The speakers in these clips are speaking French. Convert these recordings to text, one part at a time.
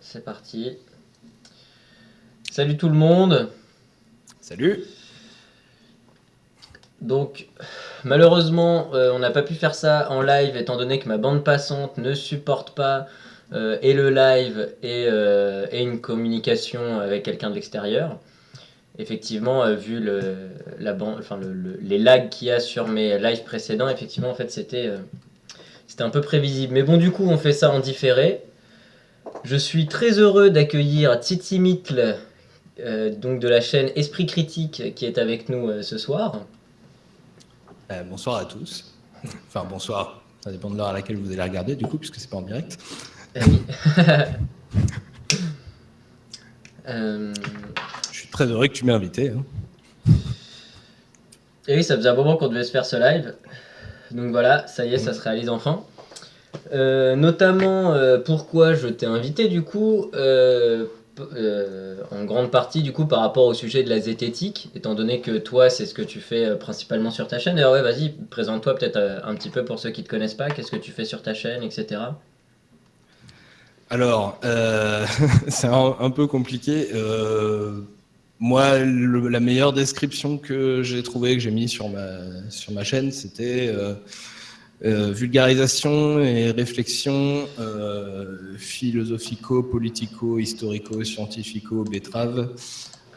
c'est parti. Salut tout le monde. Salut. Donc, malheureusement, euh, on n'a pas pu faire ça en live étant donné que ma bande passante ne supporte pas euh, et le live et, euh, et une communication avec quelqu'un de l'extérieur. Effectivement, vu le, la ban- enfin, le- le- les lags qu'il y a sur mes lives précédents, effectivement, en fait, c'était c'était un peu prévisible. Mais bon, du coup, on fait ça en différé. Je suis très heureux d'accueillir Titi Mitl, euh, donc de la chaîne Esprit Critique, qui est avec nous euh, ce soir. Euh, bonsoir à tous. Enfin, bonsoir. Ça dépend de l'heure à laquelle vous allez regarder, du coup, puisque c'est pas en direct. Oui. Je suis très heureux que tu m'aies invité. hein. Et oui, ça faisait un moment qu'on devait se faire ce live. Donc voilà, ça y est, ça se réalise enfin. Euh, notamment, euh, pourquoi je t'ai invité du coup euh, En grande partie du coup par rapport au sujet de la zététique, étant donné que toi c'est ce que tu fais principalement sur ta chaîne. D'ailleurs ouais, vas-y, présente-toi peut-être un petit peu pour ceux qui te connaissent pas, qu'est-ce que tu fais sur ta chaîne, etc. Alors, c'est un, peu compliqué. Moi, la meilleure description que j'ai trouvée, que j'ai mis sur ma, sur ma chaîne, c'était vulgarisation et réflexion euh, philosophico, politico, historico, scientifico, betterave.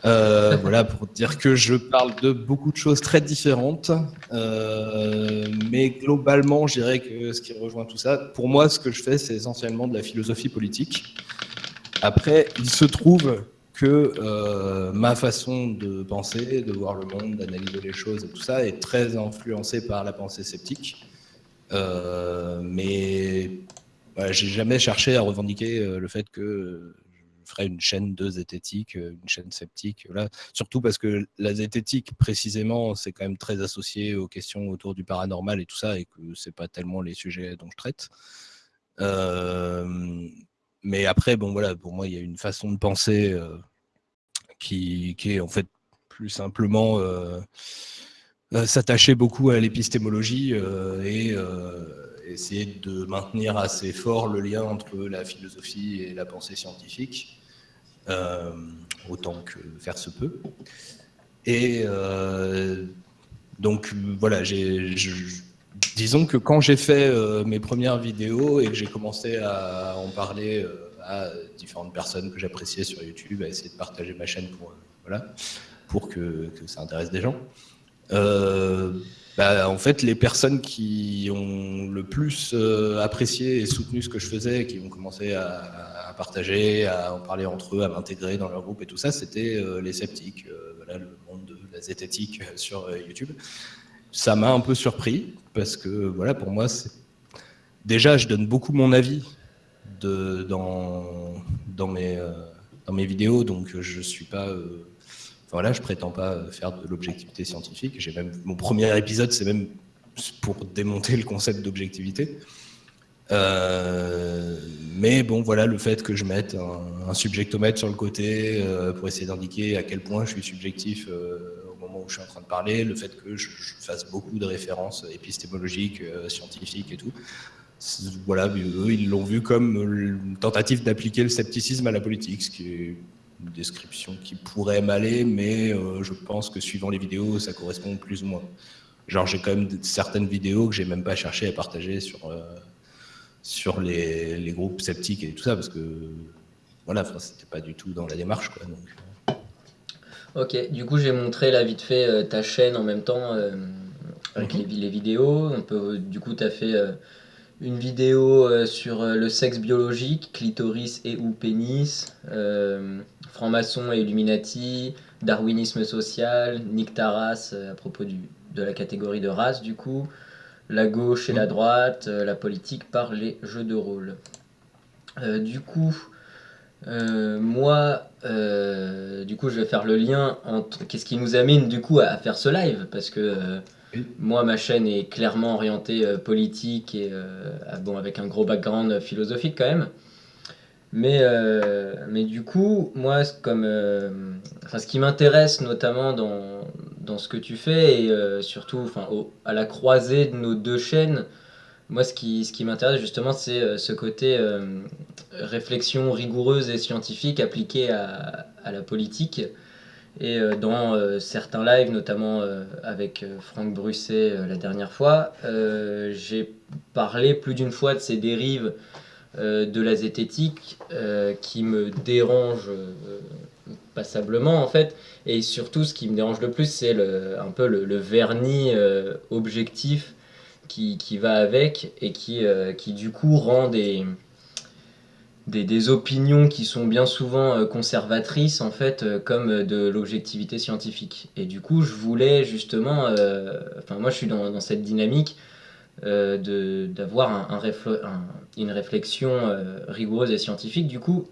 Euh, voilà, pour dire que je parle de beaucoup de choses très différentes, euh, mais globalement, je dirais que ce qui rejoint tout ça, pour moi, ce que je fais, c'est essentiellement de la philosophie politique. Après, il se trouve que euh, ma façon de penser, de voir le monde, d'analyser les choses et tout ça est très influencée par la pensée sceptique. Euh, mais j'ai jamais cherché à revendiquer euh, le fait que je ferais une chaîne de zététique, euh, une chaîne sceptique. Voilà. Surtout parce que la zététique, précisément, c'est quand même très associé aux questions autour du paranormal et tout ça, et que c'est pas tellement les sujets dont je traite. Mais après, bon voilà, pour moi, il y a une façon de penser qui, est en fait plus simplement s'attacher beaucoup à l'épistémologie euh, et euh, essayer de maintenir assez fort le lien entre la philosophie et la pensée scientifique, euh, autant que faire se peut. Et euh, donc voilà, disons que quand j'ai fait euh, mes premières vidéos et que j'ai commencé à en parler euh, à différentes personnes que j'appréciais sur YouTube, à essayer de partager ma chaîne pour, euh, voilà, pour que ça intéresse des gens. Euh, bah, en fait, les personnes qui ont le plus euh, apprécié et soutenu ce que je faisais, qui ont commencé à, partager, à en parler entre eux, à m'intégrer dans leur groupe et tout ça, c'était euh, les sceptiques, voilà, le monde de la zététique sur YouTube. Ça m'a un peu surpris parce que, voilà, pour moi, déjà, je donne beaucoup mon avis dans, mes, vidéos, donc je suis pas. Voilà, je prétends pas faire de l'objectivité scientifique. J'ai même mon premier épisode, c'est même pour démonter le concept d'objectivité. Euh, mais bon, voilà, le fait que je mette un, subjectomètre sur le côté euh, pour essayer d'indiquer à quel point je suis subjectif euh, au moment où je suis en train de parler, le fait que je, fasse beaucoup de références épistémologiques, euh, scientifiques et tout. Voilà, eux, ils l'ont vu comme une tentative d'appliquer le scepticisme à la politique, ce qui est une description qui pourrait m'aller, mais euh, je pense que suivant les vidéos, ça correspond plus ou moins. Genre, j'ai quand même certaines vidéos que j'ai même pas cherché à partager sur, euh, sur les, les groupes sceptiques et tout ça, parce que voilà, c'était pas du tout dans la démarche. Quoi, donc, euh. Ok, du coup j'ai montré là vite fait euh, ta chaîne en même temps avec Mhm. les, les vidéos. On peut, du coup tu as fait une vidéo euh, sur euh, le sexe biologique, clitoris et ou pénis, euh, franc-maçon et Illuminati, darwinisme social, Nick Taras à propos du, de la catégorie de race du coup, la gauche et la Mhm. droite, la politique par les jeux de rôle. Euh, du coup, euh, moi, euh, du coup, je vais faire le lien entre qu'est-ce qui nous amène du coup à, à faire ce live, parce que. Moi, ma chaîne est clairement orientée euh, politique et euh, ah, bon, avec un gros background philosophique quand même. Mais, euh, mais du coup, moi, comme, euh, ce qui m'intéresse notamment dans, dans ce que tu fais et euh, surtout à la croisée de nos deux chaînes, moi, ce qui, ce qui m'intéresse justement, c'est ce côté réflexion rigoureuse et scientifique appliquée à, à la politique. Et dans certains lives, notamment avec Franck Brusset la dernière fois, j'ai parlé plus d'une fois de ces dérives de la zététique qui me dérangent passablement en fait. Et surtout, ce qui me dérange le plus, c'est un peu le, vernis euh, objectif qui, qui, va avec et qui, euh, qui du coup rend des, des, opinions qui sont bien souvent euh, conservatrices en fait comme de l'objectivité scientifique. Et du coup, je voulais justement, enfin moi je suis dans, cette dynamique d'avoir un, un, une réflexion rigoureuse et scientifique. Du coup,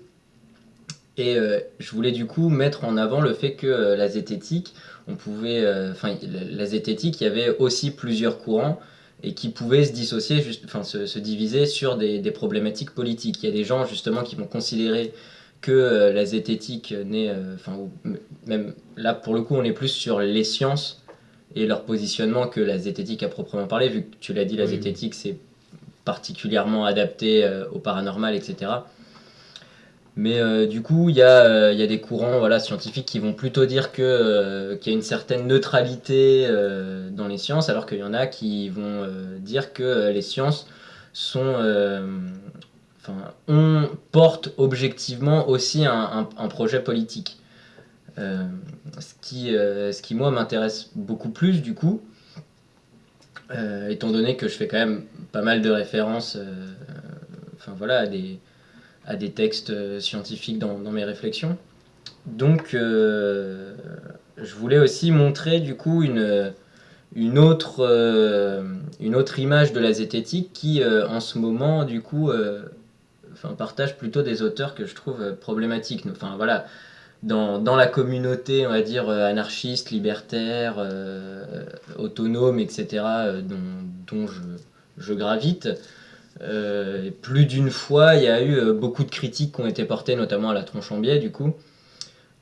et euh, je voulais du coup mettre en avant le fait que euh, la zététique, on pouvait, euh, enfin la zététique, il y avait aussi plusieurs courants et qui pouvaient se dissocier, juste, enfin se, diviser sur des, problématiques politiques. Il y a des gens justement qui vont considérer que la zététique n'est, enfin même là pour le coup on est plus sur les sciences et leur positionnement que la zététique à proprement parler, vu que tu l'as dit, la zététique c'est particulièrement adapté au paranormal, etc. Mais euh, du coup, il y, euh, y, a des courants voilà, scientifiques qui vont plutôt dire euh, qu'il y a une certaine neutralité dans les sciences, alors qu'il y en a qui vont dire que les sciences sont, enfin, on porte objectivement aussi un, un, projet politique. ce, qui, ce qui, moi, m'intéresse beaucoup plus, du coup, étant donné que je fais quand même pas mal de références voilà, à des à des textes euh, scientifiques dans, mes réflexions. Donc, euh, je voulais aussi montrer du coup une, une, autre, euh, une autre image de la zététique qui, en ce moment, du coup, partage plutôt des auteurs que je trouve problématiques. Enfin, voilà, dans, dans, la communauté, on va dire, anarchiste, libertaire, autonome, etc., dont, dont je, gravite, euh, plus d'une fois, il y a eu euh, beaucoup de critiques qui ont été portées, notamment à la tronche en biais, du coup.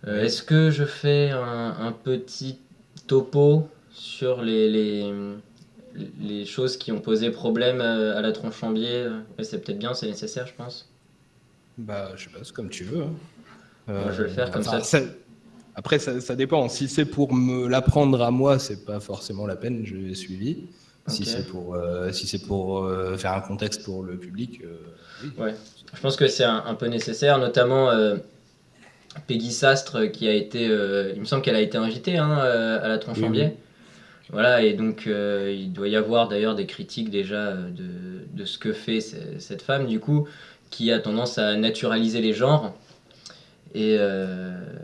Euh, est-ce que je fais un, petit topo sur les, les, les, choses qui ont posé problème à la tronche en biais? C'est peut-être bien, c'est nécessaire, je pense. Bah, je sais pas, c'est comme tu veux. Hein. je vais le faire comme ça. Après, ça, ça, dépend. Si c'est pour me l'apprendre à moi, c'est pas forcément la peine, je l'ai suivi. Si c'est pour, euh, si c'est pour euh, faire un contexte pour le public. Euh, oui. Ouais. Je pense que c'est un, peu nécessaire, notamment Peggy Sastre, qui a été, il me semble qu'elle a été invitée hein, à la tronche en biais. Voilà, et donc il doit y avoir d'ailleurs des critiques déjà de, de, ce que fait cette femme, du coup, qui a tendance à naturaliser les genres et,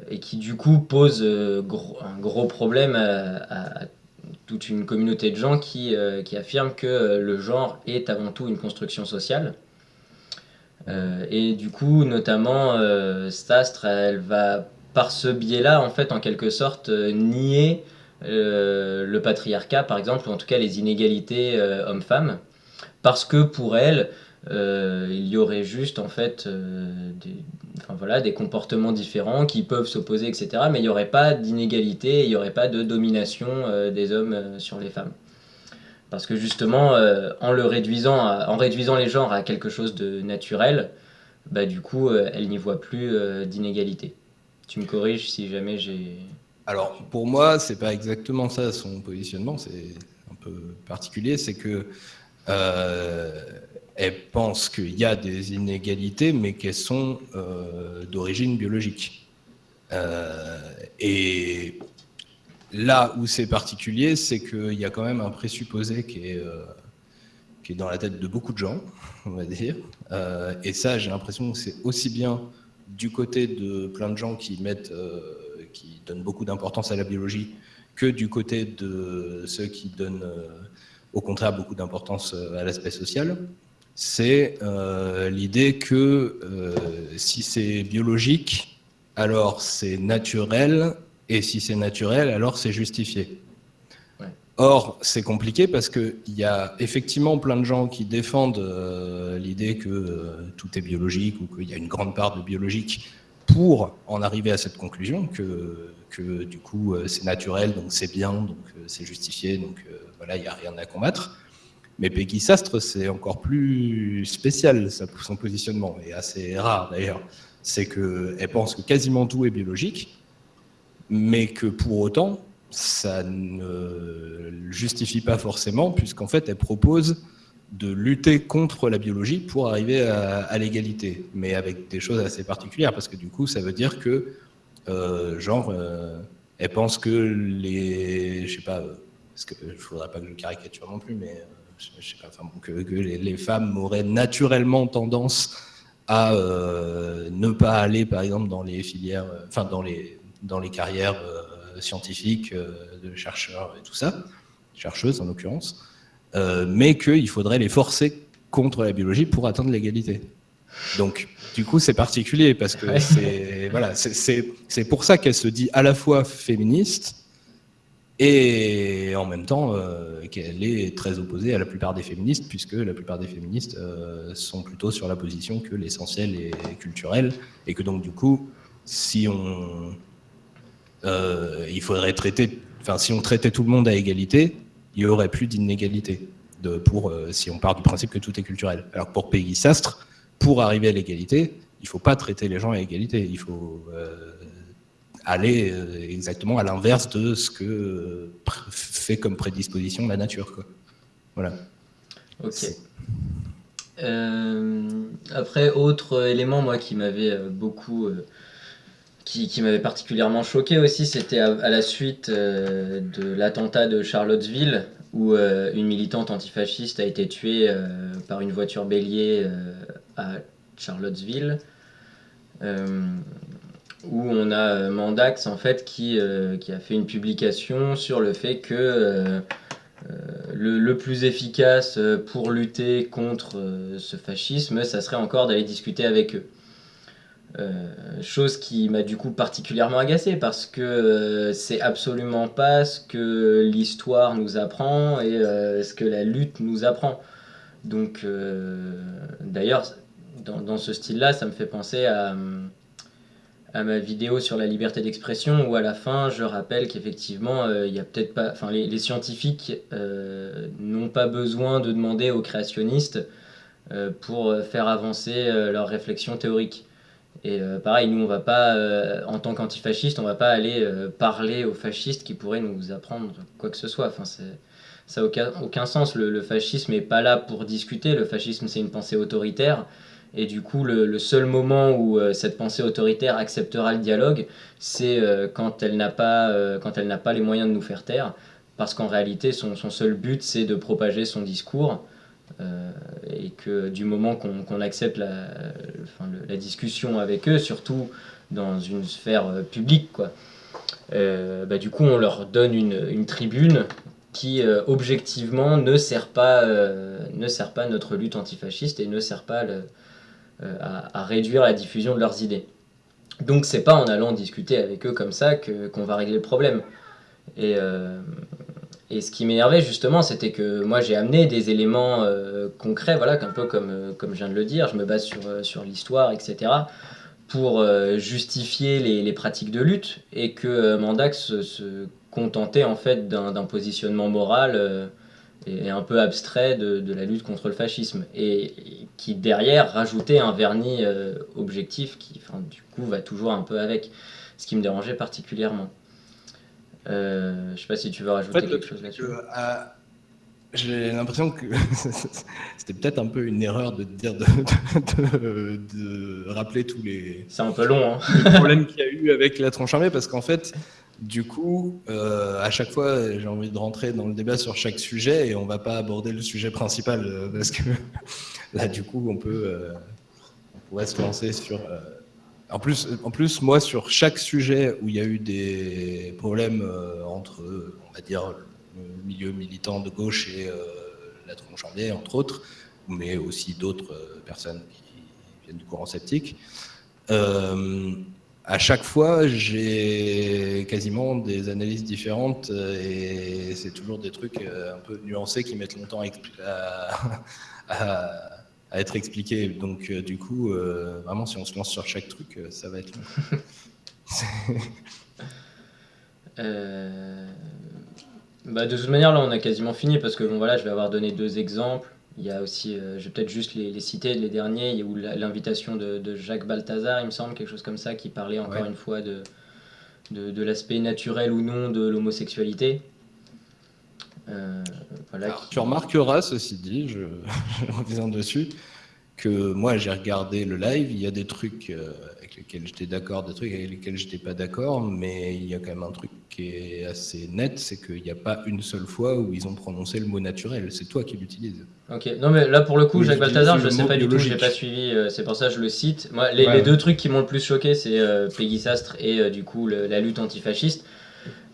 et qui du coup pose gros, un gros problème à, à toute une communauté de gens qui, euh, qui affirment que euh, le genre est avant tout une construction sociale. Euh, et du coup, notamment, Stastre, elle va, par ce biais-là, en fait, en quelque sorte, nier le patriarcat, par exemple, ou en tout cas les inégalités hommes-femmes, parce que pour elle, il y aurait juste, en fait, des, enfin, voilà, des comportements différents qui peuvent s'opposer, etc. Mais il n'y aurait pas d'inégalité, il n'y aurait pas de domination euh, des hommes euh, sur les femmes. Parce que justement, euh, en, le réduisant en réduisant les genres à quelque chose de naturel, bah, du coup, elle n'y voit plus d'inégalité. Tu me corriges si jamais j'ai... Alors, pour moi, c'est pas exactement ça son positionnement, c'est un peu particulier, c'est que elle pense qu'il y a des inégalités, mais qu'elles sont euh, d'origine biologique. Euh, et là où c'est particulier, c'est qu'il y a quand même un présupposé qui est, euh, qui est dans la tête de beaucoup de gens, on va dire. et ça, j'ai l'impression que c'est aussi bien du côté de plein de gens qui mettent, qui donnent beaucoup d'importance à la biologie, que du côté de ceux qui donnent au contraire beaucoup d'importance à l'aspect social c'est euh, l'idée que euh, si c'est biologique, alors c'est naturel, et si c'est naturel, alors c'est justifié. Or, c'est compliqué parce qu'il y a effectivement plein de gens qui défendent euh, l'idée que tout est biologique ou qu'il y a une grande part de biologique pour en arriver à cette conclusion que, que du coup c'est naturel, donc c'est bien, donc c'est justifié, donc voilà, il n'y a rien à combattre. Mais Peggy Sastre, c'est encore plus spécial, son positionnement, et assez rare d'ailleurs. C'est qu'elle pense que quasiment tout est biologique, mais que pour autant, ça ne justifie pas forcément, puisqu'en fait, elle propose de lutter contre la biologie pour arriver à, l'égalité, mais avec des choses assez particulières, parce que du coup, ça veut dire que, euh, genre, euh, elle pense que les, je sais pas, parce que je faudrait pas que je caricature non plus, mais euh, je, sais pas, enfin, que, les, femmes auraient naturellement tendance à ne pas aller, par exemple, dans les filières, enfin, dans les, dans les carrières scientifiques de chercheurs et tout ça, chercheuses en l'occurrence. Euh, mais qu'il faudrait les forcer contre la biologie pour atteindre l'égalité. Donc, du coup, c'est particulier parce que c'est voilà, c'est pour ça qu'elle se dit à la fois féministe et en même temps euh, qu'elle est très opposée à la plupart des féministes, puisque la plupart des féministes euh, sont plutôt sur la position que l'essentiel est culturel, et que donc du coup, si on, il faudrait traiter, enfin si on traitait tout le monde à égalité, il n'y aurait plus d'inégalité. Pour, euh, si on part du principe que tout est culturel. Alors pour Peggy Sastre, pour arriver à l'égalité, il ne faut pas traiter les gens à égalité. Il faut euh, aller euh, exactement à l'inverse de ce que fait comme prédisposition la nature. Quoi. Voilà. Ok. après, autre élément, moi, qui m'avait beaucoup qui, m'avait particulièrement choqué aussi, c'était à, la suite euh, de l'attentat de Charlottesville, où euh, une militante antifasciste a été tuée euh, par une voiture bélier à Charlottesville, où on a Mandax en fait qui, qui, a fait une publication sur le fait que le, le, plus efficace pour lutter contre ce fascisme, ça serait encore d'aller discuter avec eux. Euh, chose qui m'a du coup particulièrement agacé parce que euh, c'est absolument pas ce que l'histoire nous apprend et euh, ce que la lutte nous apprend. Donc d'ailleurs, dans, ce style-là, ça me fait penser à, à, ma vidéo sur la liberté d'expression où à la fin, je rappelle qu'effectivement, il y a peut-être pas, enfin les, scientifiques n'ont pas besoin de demander aux créationnistes pour faire avancer leurs réflexions théoriques. Et euh, pareil, nous, on va pas, euh, en tant qu'antifasciste, on va pas aller euh, parler aux fascistes qui pourraient nous apprendre quoi que ce soit. Enfin, ça n'a aucun, aucun sens. Le, fascisme n'est pas là pour discuter. Le fascisme, c'est une pensée autoritaire. Et du coup, le, seul moment où cette pensée autoritaire acceptera le dialogue, c'est quand elle n'a pas, n'a pas les moyens de nous faire taire. Parce qu'en réalité, son, seul but, c'est de propager son discours. Euh, et que du moment qu'on accepte la, discussion avec eux, surtout dans une sphère euh, publique, quoi, euh, bah, du coup on leur donne une, une tribune qui objectivement ne sert, pas, ne sert pas notre lutte antifasciste et ne sert pas le, à, à, réduire la diffusion de leurs idées. Donc c'est pas en allant discuter avec eux comme ça qu'on va régler le problème. Et, et ce qui m'énervait justement, c'était que moi j'ai amené des éléments euh, concrets, voilà, un peu comme, euh, comme je viens de le dire, je me base sur, euh, sur l'histoire, etc., pour justifier les, les, pratiques de lutte, et que Mandax se, contentait en fait d'un positionnement moral et, un peu abstrait de, de, la lutte contre le fascisme, et, qui derrière rajoutait un vernis objectif qui, enfin, du coup, va toujours un peu avec, ce qui me dérangeait particulièrement. Euh, je sais pas si tu veux rajouter quelque chose là-dessus. Euh, j'ai l'impression que c'était peut-être un peu une erreur de dire de, de, rappeler tous les. C'est un peu long. Hein. problèmes qu'il y a eu avec la tronche armée parce qu'en fait, du coup, euh, à chaque fois, j'ai envie de rentrer dans le débat sur chaque sujet et on va pas aborder le sujet principal parce que là, du coup, on peut, on pourrait se lancer sur en plus, en plus, moi, sur chaque sujet où il y a eu des problèmes euh, entre, on va dire, le milieu militant de gauche et euh, la tronche entre autres, mais aussi d'autres euh, personnes qui viennent du courant sceptique, à chaque fois, j'ai quasiment des analyses différentes et c'est toujours des trucs un peu nuancés qui mettent longtemps à être expliqué. Donc, euh, du coup, euh, vraiment, si on se lance sur chaque truc, euh, ça va être long. bah, De toute manière, là, on a quasiment fini parce que bon, voilà, je vais avoir donné deux exemples. Il y a aussi, je vais peut-être juste les, citer, les derniers. Il y a eu l'invitation de, Jacques Balthazar, il me semble, quelque chose comme ça, qui parlait encore une fois de, de, l'aspect naturel ou non de l'homosexualité. Tu remarqueras, ceci dit, je, je reviens dessus, que moi j'ai regardé le live, il y a des trucs euh, lesquels j'étais d'accord, des trucs avec lesquels j'étais pas d'accord, mais il y a quand même un truc qui est assez net, c'est qu'il n'y a pas une seule fois où ils ont prononcé le mot naturel, c'est toi qui l'utilises. Ok, non mais là pour le coup, Jacques Balthazar, je ne sais pas du tout, je n'ai pas suivi, euh, c'est pour ça que je le cite. Moi, les, deux trucs qui m'ont le plus choqué, c'est euh, Peggy Sastre et du coup la lutte antifasciste.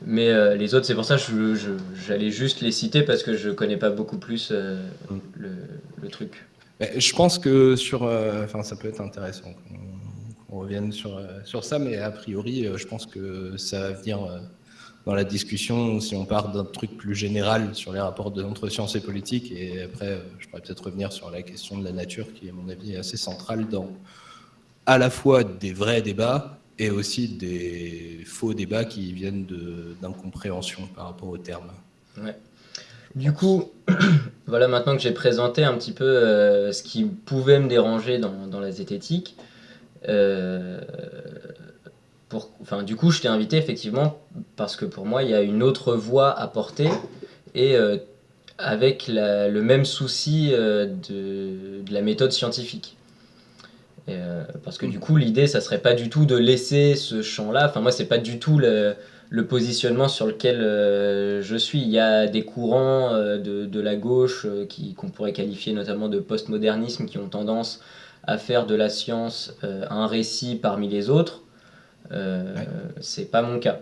Mais les autres, c'est pour ça que j'allais juste les citer parce que je connais pas beaucoup plus mm. le truc. Je pense que sur, euh, enfin, ça peut être intéressant qu'on revienne sur, euh, sur ça, mais a priori, euh, je pense que ça va venir dans la discussion si on part d'un truc plus général sur les rapports entre sciences et politique. Et après, je pourrais peut-être revenir sur la question de la nature, qui, à mon avis, est assez centrale dans à la fois des vrais débats et aussi des faux débats qui viennent d'incompréhension par rapport aux termes. Ouais. Du coup, voilà, maintenant que j'ai présenté un petit peu euh, ce qui pouvait me déranger dans, la zététique, euh, pour, enfin, du coup, je t'ai invité effectivement parce que pour moi, il y a une autre voie à porter et euh, avec le même souci de, la méthode scientifique. parce que du coup, l'idée, ça serait pas du tout de laisser ce champ-là. Enfin, moi, c'est pas du tout le, le positionnement sur lequel euh, je suis. Il y a des courants euh, de, la gauche euh, qui qu'on pourrait qualifier notamment de postmodernisme qui ont tendance à faire de la science un récit parmi les autres. C'est pas mon cas.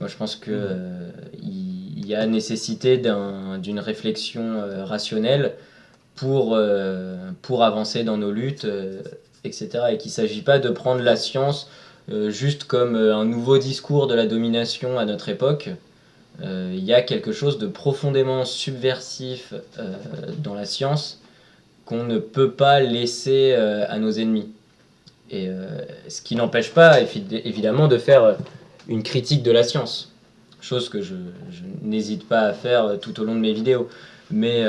Moi, je pense qu'il il y a nécessité d'une réflexion rationnelle pour, pour avancer dans nos luttes, etc. Et qu'il ne s'agit pas de prendre la science euh, juste comme euh, un nouveau discours de la domination à notre époque. Euh, il y a quelque chose de profondément subversif dans la science qu'on ne peut pas laisser à nos ennemis. Et ce qui n'empêche pas évidemment de faire une critique de la science, chose que je, n'hésite pas à faire tout au long de mes vidéos. Mais,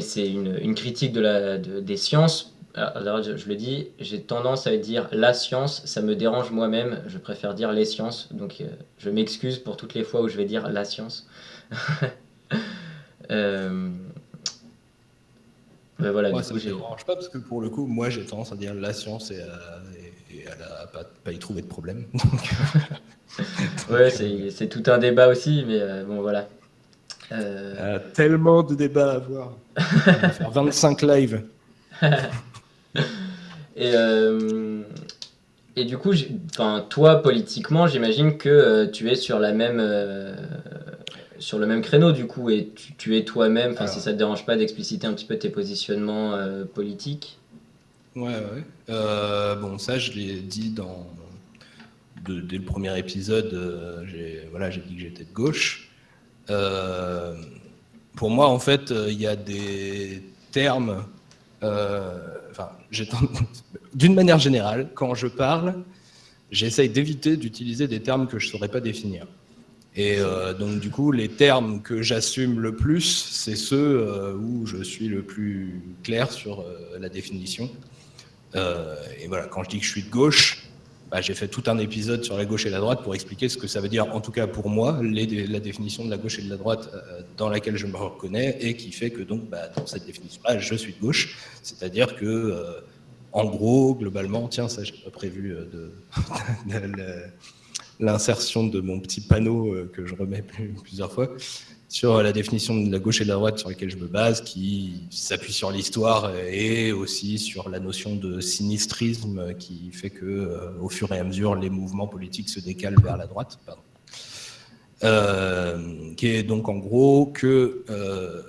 c'est une, critique des sciences alors, je, le dis, j'ai tendance à dire la science, ça me dérange moi-même, je préfère dire les sciences, donc euh, je m'excuse pour toutes les fois où je vais dire la science. euh... voilà, moi, ça me dérange pas parce que pour le coup, moi j'ai tendance à dire la science et, à, à pas, pas, y trouver de problème. ouais, c'est tout un débat aussi, mais euh, bon voilà. Euh... tellement de débats à avoir. On va faire 25 lives. et, euh, et du coup, toi, politiquement, j'imagine que euh, tu es sur la même... Euh, sur le même créneau du coup et tu, es toi-même, enfin si ça te dérange pas d'expliciter un petit peu tes positionnements politiques? Ouais, ouais. bon, ça je l'ai dit dans dès le premier épisode. j'ai voilà, j'ai dit que j'étais de gauche. pour moi, en fait, il y a des termes euh, enfin, d'une manière générale, quand je parle, j'essaye d'éviter d'utiliser des termes que je ne saurais pas définir. Et euh, donc, du coup, les termes que j'assume le plus, c'est ceux euh, où je suis le plus clair sur la définition. et voilà, quand je dis que je suis de gauche, bah, j'ai fait tout un épisode sur la gauche et la droite pour expliquer ce que ça veut dire, en tout cas pour moi, la définition de la gauche et de la droite euh, dans laquelle je me reconnais et qui fait que donc bah, dans cette définition-là, je suis de gauche. C'est-à-dire que, euh, en gros, globalement, tiens, ça, j'ai pas prévu euh, de, l'insertion de mon petit panneau que je remets plusieurs fois sur la définition de la gauche et de la droite sur laquelle je me base, qui s'appuie sur l'histoire et aussi sur la notion de sinistrisme qui fait que, euh, au fur et à mesure, les mouvements politiques se décalent vers la droite. Euh, qui est donc en gros que euh,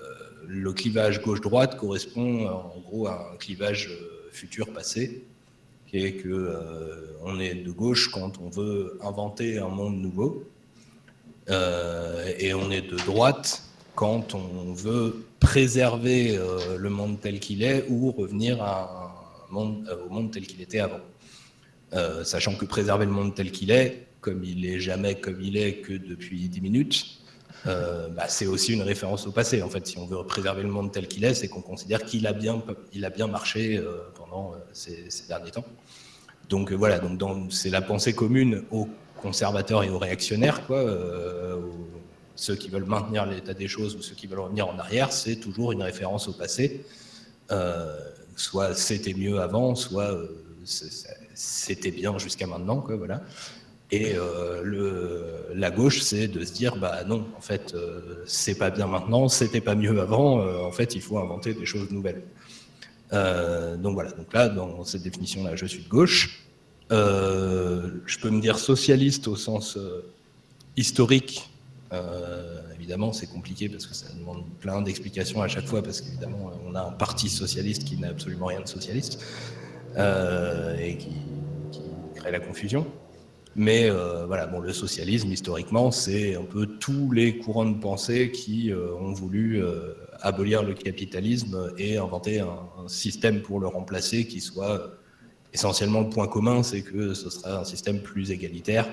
le clivage gauche-droite correspond en gros à un clivage futur-passé, est que on est de gauche quand on veut inventer un monde nouveau, euh, et on est de droite quand on veut préserver euh, le monde tel qu'il est ou revenir euh, au monde tel qu'il était avant. sachant que préserver le monde tel qu'il est, comme il est jamais comme il est que depuis 10 minutes, bah, c'est aussi une référence au passé. En fait, si on veut préserver le monde tel qu'il est, c'est qu'on considère qu'il a bien, a bien marché pendant ces, derniers temps. Donc voilà, donc c'est la pensée commune aux conservateurs et aux réactionnaires, quoi, ceux qui veulent maintenir l'état des choses ou ceux qui veulent revenir en arrière, c'est toujours une référence au passé. Euh, soit c'était mieux avant, soit euh, c'était bien jusqu'à maintenant, quoi, voilà. Et euh, la gauche, c'est de se dire, bah non, en fait, c'est pas bien maintenant, c'était pas mieux avant, en fait, il faut inventer des choses nouvelles. Donc voilà, donc là, dans cette définition-là, je suis de gauche. je peux me dire socialiste au sens historique, euh, évidemment, c'est compliqué parce que ça demande plein d'explications à chaque fois, parce qu'évidemment, on a un parti socialiste qui n'a absolument rien de socialiste euh, et qui, crée la confusion. Mais euh, voilà, bon, le socialisme, historiquement, c'est un peu tous les courants de pensée qui ont voulu abolir le capitalisme et inventer un, système pour le remplacer qui soit essentiellement le point commun, c'est que ce sera un système plus égalitaire,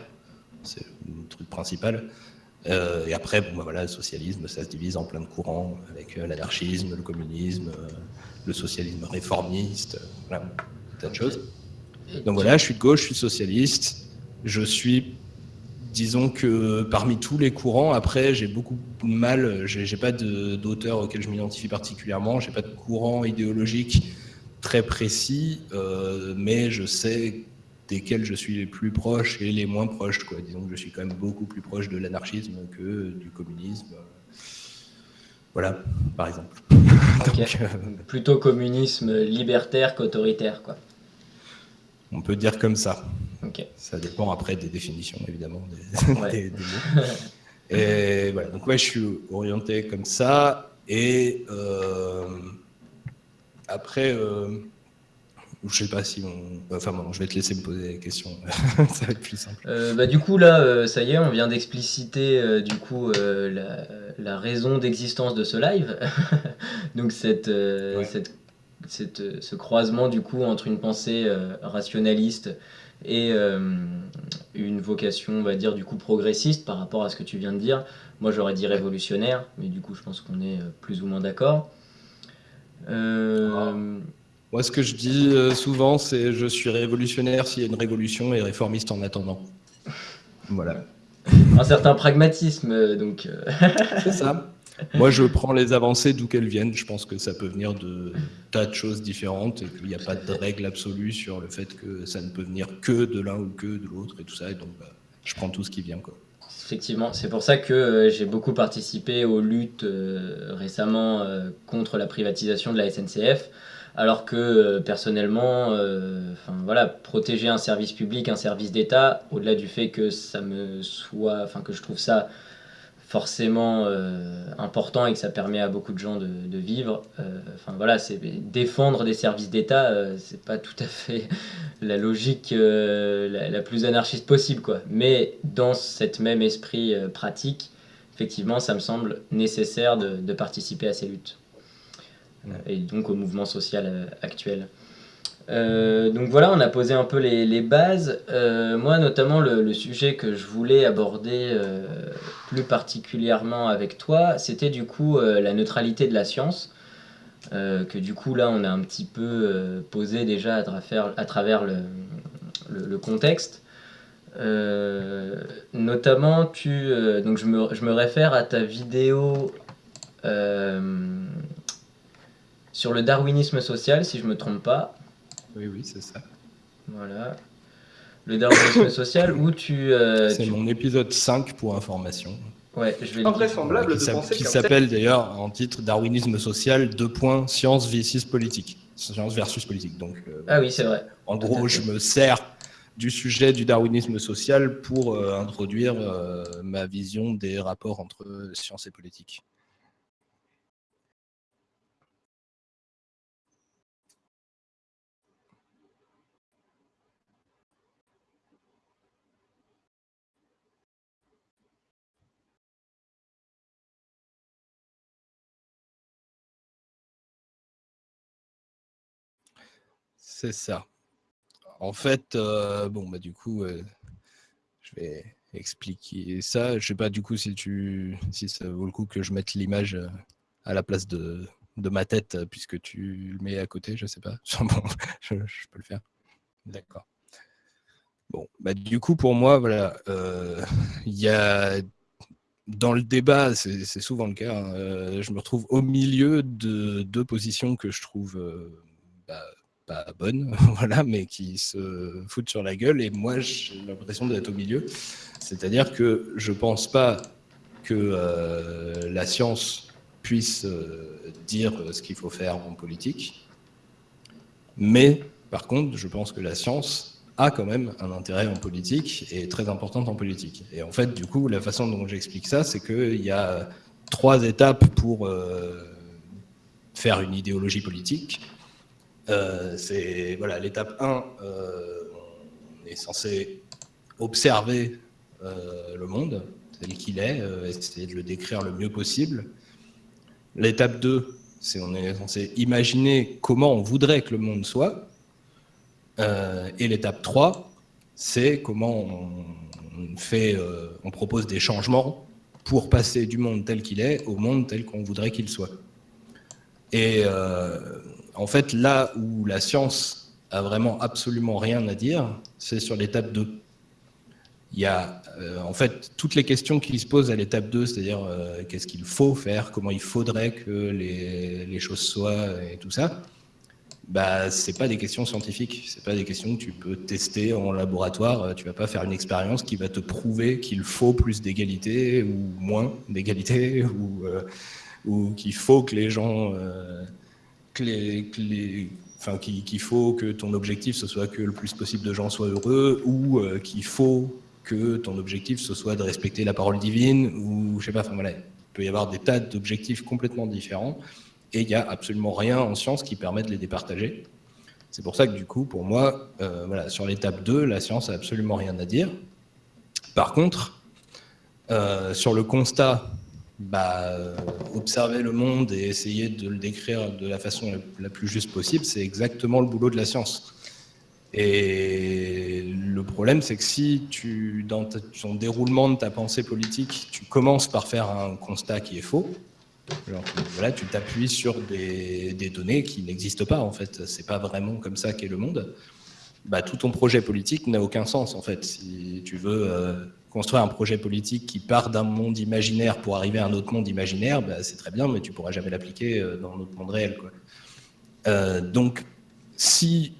c'est le truc principal, euh, et après, bon, bah, voilà, le socialisme, ça se divise en plein de courants, avec euh, l'anarchisme, le communisme, euh, le socialisme réformiste, voilà, tas de choses. Donc voilà, je suis de gauche, je suis socialiste, je suis, disons que parmi tous les courants, après, j'ai beaucoup de mal, j'ai pas d'auteur auquel je m'identifie particulièrement, j'ai pas de courant idéologique très précis, mais je sais desquels je suis les plus proche et les moins proches. Quoi. Disons que je suis quand même beaucoup plus proche de l'anarchisme que du communisme. Voilà, par exemple. Euh, Plutôt communisme libertaire qu'autoritaire, quoi. On peut dire comme ça. Ça dépend après des définitions, évidemment, des, mots. Et voilà, donc ouais, je suis orienté comme ça. Et euh, après, euh, je sais pas si on. Enfin bon, je vais te laisser me poser des questions. ça va être plus simple. Euh, bah, du coup, là, euh, ça y est, on vient d'expliciter du coup la, raison d'existence de ce live. Donc, cette, cette, ce croisement du coup entre une pensée rationaliste et une vocation, on va dire, du coup progressiste par rapport à ce que tu viens de dire. Moi, j'aurais dit révolutionnaire, mais du coup, je pense qu'on est plus ou moins d'accord. Ah. Moi, ce que je dis euh, souvent, c'est je suis révolutionnaire s'il y a une révolution et réformiste en attendant. Voilà. Un certain pragmatisme, euh, donc. Euh. c'est ça. Moi, je prends les avancées d'où qu'elles viennent. Je pense que ça peut venir de tas de choses différentes et qu'il n'y a pas de règle absolue sur le fait que ça ne peut venir que de l'un ou que de l'autre et tout ça. Et donc, bah, je prends tout ce qui vient. Quoi. Effectivement, c'est pour ça que j'ai beaucoup participé aux luttes récemment contre la privatisation de la SNCF alors que euh, personnellement, euh, voilà, protéger un service public, un service d'État, au-delà du fait que ça me soit, enfin que je trouve ça forcément euh, important et que ça permet à beaucoup de gens de, vivre. enfin voilà, c'est défendre des services d'État, c'est pas tout à fait la logique la, plus anarchiste possible, quoi. Mais dans cet même esprit pratique, effectivement, ça me semble nécessaire de participer à ces luttes. Euh, et donc au mouvement social euh, actuel. Euh, donc voilà, on a posé un peu les, bases. moi, notamment, le, sujet que je voulais aborder plus particulièrement avec toi, c'était du coup la neutralité de la science. que du coup, là, on a un petit peu posé déjà à travers, le, contexte. notamment, tu, donc je me, je me, réfère à ta vidéo sur le darwinisme social, si je me trompe pas. Oui, oui, c'est ça. Voilà. Le darwinisme social, où tu... Euh, c'est mon épisode 5 pour information. Ouais, je vais Invraisemblable de penser Qui s'appelle d'ailleurs en titre Darwinisme social, deux points, science versus politique. Science versus politique. Donc, euh, ah oui, c'est vrai. En gros, je me sers du sujet du darwinisme social pour euh, introduire ma vision des rapports entre science et politique. C'est ça. En fait, euh, bon, bah, du coup, euh, je vais expliquer ça. Je sais pas du coup si tu si ça vaut le coup que je mette l'image à la place de, de ma tête puisque tu le mets à côté, je sais pas. je, peux le faire. D'accord. Bon, bah, du coup, pour moi, voilà, il y a dans le débat, c'est souvent le cas, hein, je me retrouve au milieu de deux positions que je trouve bah, pas bonnes, voilà, mais qui se foutent sur la gueule. Et moi, j'ai l'impression d'être au milieu. C'est-à-dire que je pense pas que euh, la science puisse euh, dire ce qu'il faut faire en politique. Mais, par contre, je pense que la science a quand même un intérêt en politique et est très importante en politique. Et en fait, du coup, la façon dont j'explique ça, c'est qu'il y a trois étapes pour euh, faire une idéologie politique. C'est voilà, l'étape 1, on est censé observer euh, le monde tel qu'il est, euh, essayer de le décrire le mieux possible. L'étape 2, c'est on est censé imaginer comment on voudrait que le monde soit. Euh, et l'étape 3, c'est comment on, fait, on propose des changements pour passer du monde tel qu'il est au monde tel qu'on voudrait qu'il soit. Et en fait, là où la science a vraiment absolument rien à dire, c'est sur l'étape 2 il y a euh, en fait toutes les questions qui se posent à l'étape 2, c'est-à-dire euh, qu'est-ce qu'il faut faire, comment il faudrait que les, choses soient et tout ça, bah, ce pas des questions scientifiques, ce pas des questions que tu peux tester en laboratoire, tu vas pas faire une expérience qui va te prouver qu'il faut plus d'égalité ou moins d'égalité euh, ou qu'il faut que les gens... qu'il faut que ton objectif ce soit que le plus possible de gens soient heureux ou qu'il faut que ton objectif ce soit de respecter la parole divine ou je sais pas, enfin voilà, il peut y avoir des tas d'objectifs complètement différents et il n'y a absolument rien en science qui permet de les départager. C'est pour ça que du coup, pour moi, euh, voilà, sur l'étape 2, la science a absolument rien à dire. Par contre, euh, sur le constat, bah, observer le monde et essayer de le décrire de la façon la plus juste possible, c'est exactement le boulot de la science. Et le problème, c'est que si dans ton déroulement de ta pensée politique, tu commences par faire un constat qui est faux, voilà, tu t'appuies sur des, données qui n'existent pas en fait. C'est pas vraiment comme ça qu'est le monde. Bah, tout ton projet politique n'a aucun sens en fait. Si tu veux euh, construire un projet politique qui part d'un monde imaginaire pour arriver à un autre monde imaginaire, bah, c'est très bien, mais tu pourras jamais l'appliquer euh, dans notre monde réel. Euh, donc, si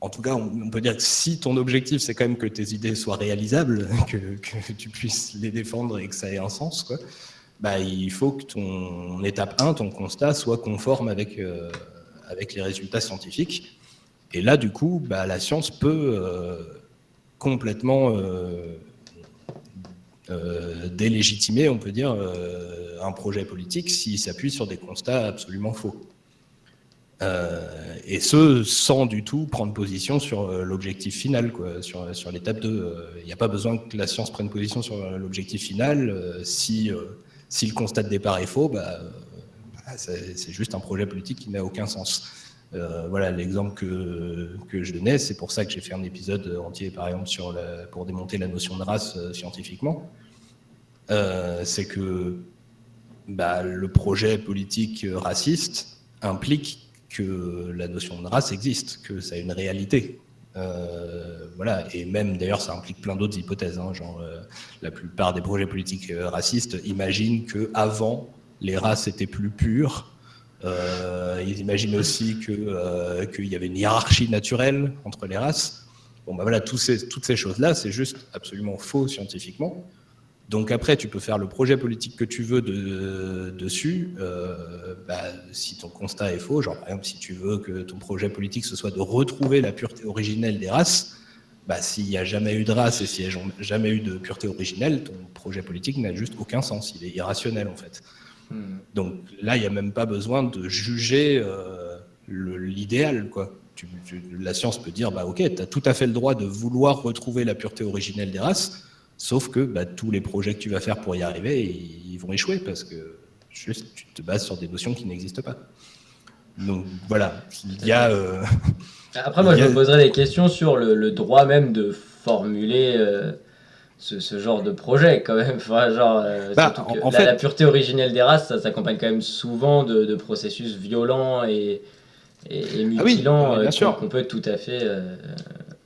en tout cas, on peut dire que si ton objectif, c'est quand même que tes idées soient réalisables, que, tu puisses les défendre et que ça ait un sens, bah, il faut que ton étape 1, ton constat, soit conforme avec, euh, avec les résultats scientifiques. Et là, du coup, bah, la science peut complètement délégitimer, on peut dire, un projet politique s'il s'appuie sur des constats absolument faux. Euh, et ce, sans du tout prendre position sur euh, l'objectif final, quoi, sur, sur l'étape 2. Il euh, n'y a pas besoin que la science prenne position sur l'objectif final. si, si le constat de départ est faux, bah, bah c'est juste un projet politique qui n'a aucun sens. Voilà l'exemple que, que, je donnais, c'est pour ça que j'ai fait un épisode entier, par exemple, pour démonter la notion de race scientifiquement. c'est que bah, le projet politique raciste implique que la notion de race existe, que ça a une réalité. Euh, voilà, et même d'ailleurs ça implique plein d'autres hypothèses. Hein, genre, euh, la plupart des projets politiques euh, racistes imaginent que avant les races étaient plus pures. Ils imaginent aussi que qu'il y avait une hiérarchie naturelle entre les races. Bon, ben voilà, toutes ces choses-là, c'est juste absolument faux scientifiquement. Donc après, tu peux faire le projet politique que tu veux de, dessus. Euh, bah, si ton constat est faux, genre par exemple, si tu veux que ton projet politique ce soit de retrouver la pureté originelle des races, bah, s'il n'y a jamais eu de race et s'il n'y a jamais eu de pureté originelle, ton projet politique n'a juste aucun sens. Il est irrationnel en fait. Hmm. Donc là, il n'y a même pas besoin de juger euh, l'idéal. quoi. la science peut dire, bah ok, tu as tout à fait le droit de vouloir retrouver la pureté originelle des races, Sauf que bah, tous les projets que tu vas faire pour y arriver, ils vont échouer parce que juste tu te bases sur des notions qui n'existent pas. Donc voilà, il y a... Euh, Après, moi, je me poserais des questions sur le, droit même de formuler euh, ce, genre de projet quand même. Enfin, genre, bah, en, fait... la, pureté originelle des races, ça s'accompagne quand même souvent de, processus violents et, et, ah mutilants ah qu'on peut tout à fait.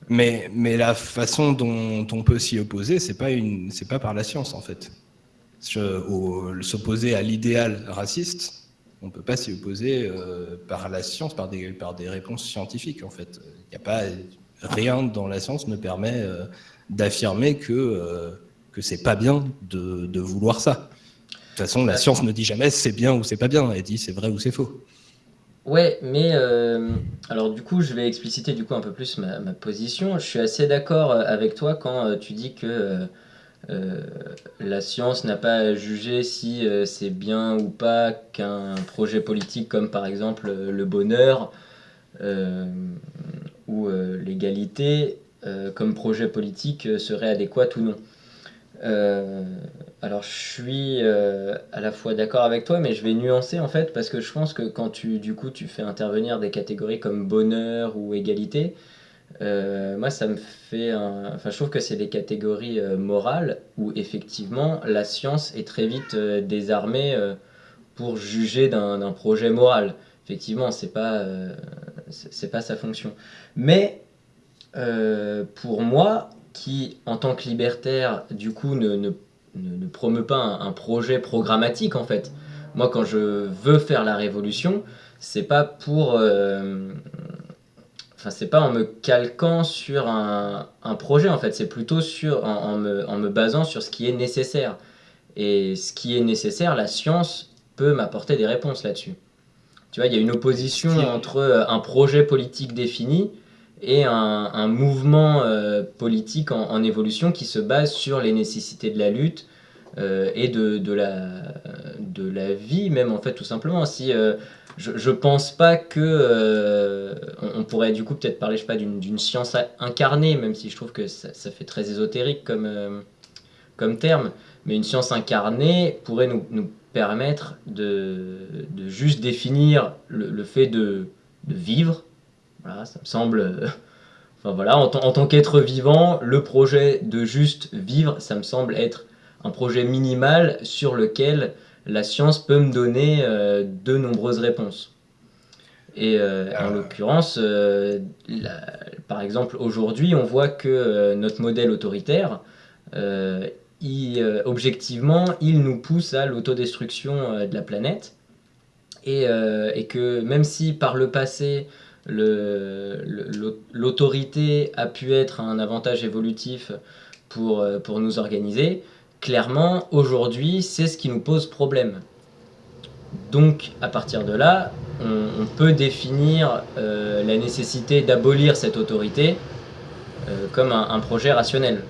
Mais, mais la façon dont on peut s'y opposer, c'est pas une, c'est pas par la science en fait. S'opposer à l'idéal raciste, on peut pas s'y opposer euh, par la science, par des, par des réponses scientifiques en fait. Il n'y a pas rien dans la science ne permet euh, d'affirmer que euh, que c'est pas bien de, de, vouloir ça. De toute façon, la science ne dit jamais c'est bien ou c'est pas bien, elle dit c'est vrai ou c'est faux. Ouais, mais euh, alors du coup, je vais expliciter du coup un peu plus ma, position. Je suis assez d'accord euh, avec toi quand euh, tu dis que la science n'a pas à juger si c'est bien ou pas qu'un projet politique comme par exemple le bonheur ou l'égalité comme projet politique serait adéquat ou non. Euh, alors je suis euh, à la fois d'accord avec toi, mais je vais nuancer en fait parce que je pense que quand tu du coup tu fais intervenir des catégories comme bonheur ou égalité, euh, moi ça me fait enfin je trouve que c'est des catégories morales où effectivement la science est très vite désarmée pour juger d'un projet moral. Effectivement c'est pas pas sa fonction. Mais pour moi qui, en tant que libertaire, du coup, ne, ne, ne, promeut pas un, projet programmatique, en fait. Moi, quand je veux faire la révolution, c'est pas pour... Euh, enfin, c'est pas en me calquant sur un, un projet, en fait. C'est plutôt sur, en, me, en me basant sur ce qui est nécessaire. Et ce qui est nécessaire, la science peut m'apporter des réponses là-dessus. Tu vois, il y a une opposition entre euh, un projet politique défini et un, mouvement euh, politique en, évolution qui se base sur les nécessités de la lutte euh, et de, de, la, de la vie même en fait tout simplement. Si euh, je, je pense pas que on, pourrait du coup peut-être parler je sais pas d'une science incarnée même si je trouve que ça, fait très ésotérique comme comme terme, mais une science incarnée pourrait nous, nous permettre de, de, juste définir le, le fait de, de vivre voilà, ça me semble. Euh, enfin voilà, en, tant qu'être vivant, le projet de juste vivre, ça me semble être un projet minimal sur lequel la science peut me donner euh, de nombreuses réponses. Et euh, en l'occurrence, par exemple, aujourd'hui, on voit que notre modèle autoritaire, objectivement, il nous pousse à l'autodestruction de la planète. Et, et, que même si par le passé, l'autorité a pu être un avantage évolutif pour, euh, pour nous organiser, clairement, aujourd'hui, c'est ce qui nous pose problème. Donc, à partir de là, on, peut définir euh, la nécessité d'abolir cette autorité euh, comme un, projet rationnel.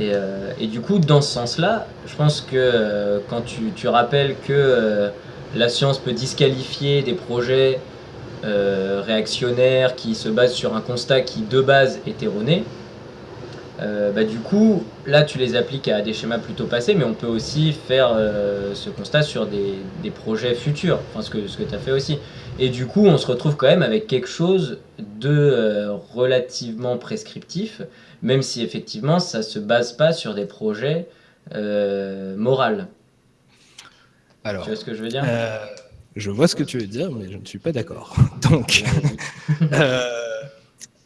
Et, et, du coup, dans ce sens-là, je pense que quand tu, tu rappelles que la science peut disqualifier des projets euh, réactionnaires qui se basent sur un constat qui de base est erroné, euh, bah, du coup, là tu les appliques à des schémas plutôt passés, mais on peut aussi faire euh, ce constat sur des, des, projets futurs, enfin ce que, ce que tu as fait aussi. Et du coup, on se retrouve quand même avec quelque chose de relativement prescriptif, même si effectivement ça se base pas sur des projets moraux. Alors, tu vois ce que je veux dire? Je vois ce que tu veux dire, mais je ne suis pas d'accord. Donc, euh,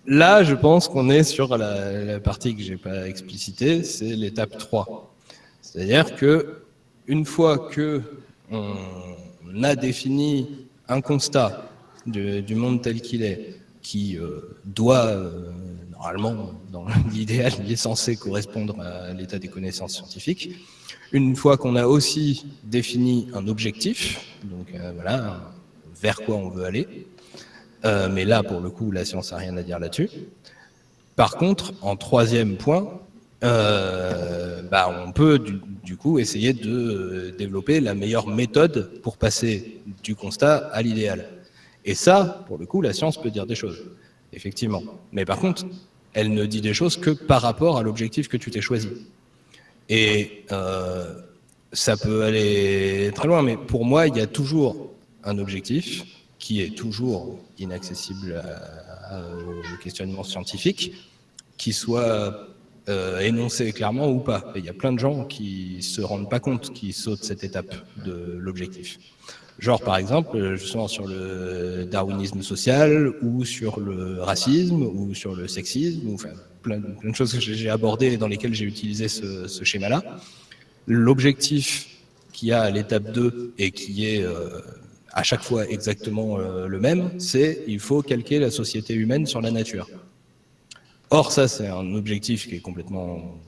là, je pense qu'on est sur la, partie que j'ai pas explicitée, c'est l'étape 3. C'est-à-dire que une fois que on a défini un constat du, monde tel qu'il est, qui euh, doit euh, normalement, dans l'idéal, il est censé correspondre à l'état des connaissances scientifiques, une fois qu'on a aussi défini un objectif, donc euh, voilà, vers quoi on veut aller, euh, mais là, pour le coup, la science n'a rien à dire là-dessus. Par contre, en troisième point, euh, bah, on peut du, coup essayer de développer la meilleure méthode pour passer du constat à l'idéal. Et ça, pour le coup, la science peut dire des choses, effectivement. Mais par contre, elle ne dit des choses que par rapport à l'objectif que tu t'es choisi. Et euh, ça peut aller très loin, mais pour moi, il y a toujours un objectif qui est toujours inaccessible au questionnement scientifique, qui soit euh, énoncée clairement ou pas. Il y a plein de gens qui se rendent pas compte qui sautent cette étape de l'objectif. Genre, par exemple, justement sur le darwinisme social, ou sur le racisme, ou sur le sexisme, ou enfin, plein, de choses que j'ai abordées dans lesquelles j'ai utilisé ce, schéma-là. L'objectif qu'il y a à l'étape 2 et qui est euh, à chaque fois exactement euh, le même, c'est il faut calquer la société humaine sur la nature. Or, ça, c'est un objectif qui est complètement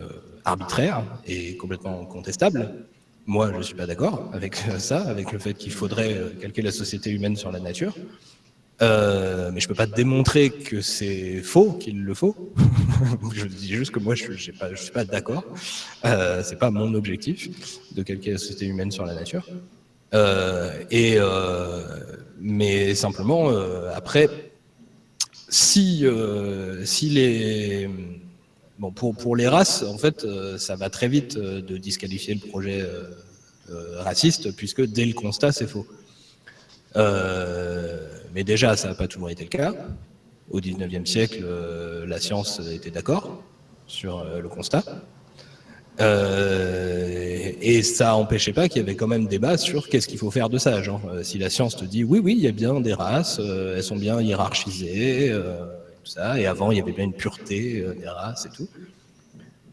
euh, arbitraire et complètement contestable, moi, je ne suis pas d'accord avec ça, avec le fait qu'il faudrait euh, calquer la société humaine sur la nature. Euh, mais je ne peux pas démontrer que c'est faux, qu'il le faut. je dis juste que moi, je ne suis pas, d'accord. Euh, Ce n'est pas mon objectif de calquer la société humaine sur la nature. Euh, et, mais simplement, après, si les Bon, pour, les races, en fait, euh, ça va très vite euh, de disqualifier le projet euh, raciste, puisque dès le constat, c'est faux. mais déjà, ça n'a pas toujours été le cas. Au 19e siècle, la science était d'accord sur le constat. et ça n'empêchait pas qu'il y avait quand même débat sur qu'est-ce qu'il faut faire de ça. Si la science te dit oui, oui, il y a bien des races, elles sont bien hiérarchisées, Et avant, il y avait bien une pureté euh, des races et tout.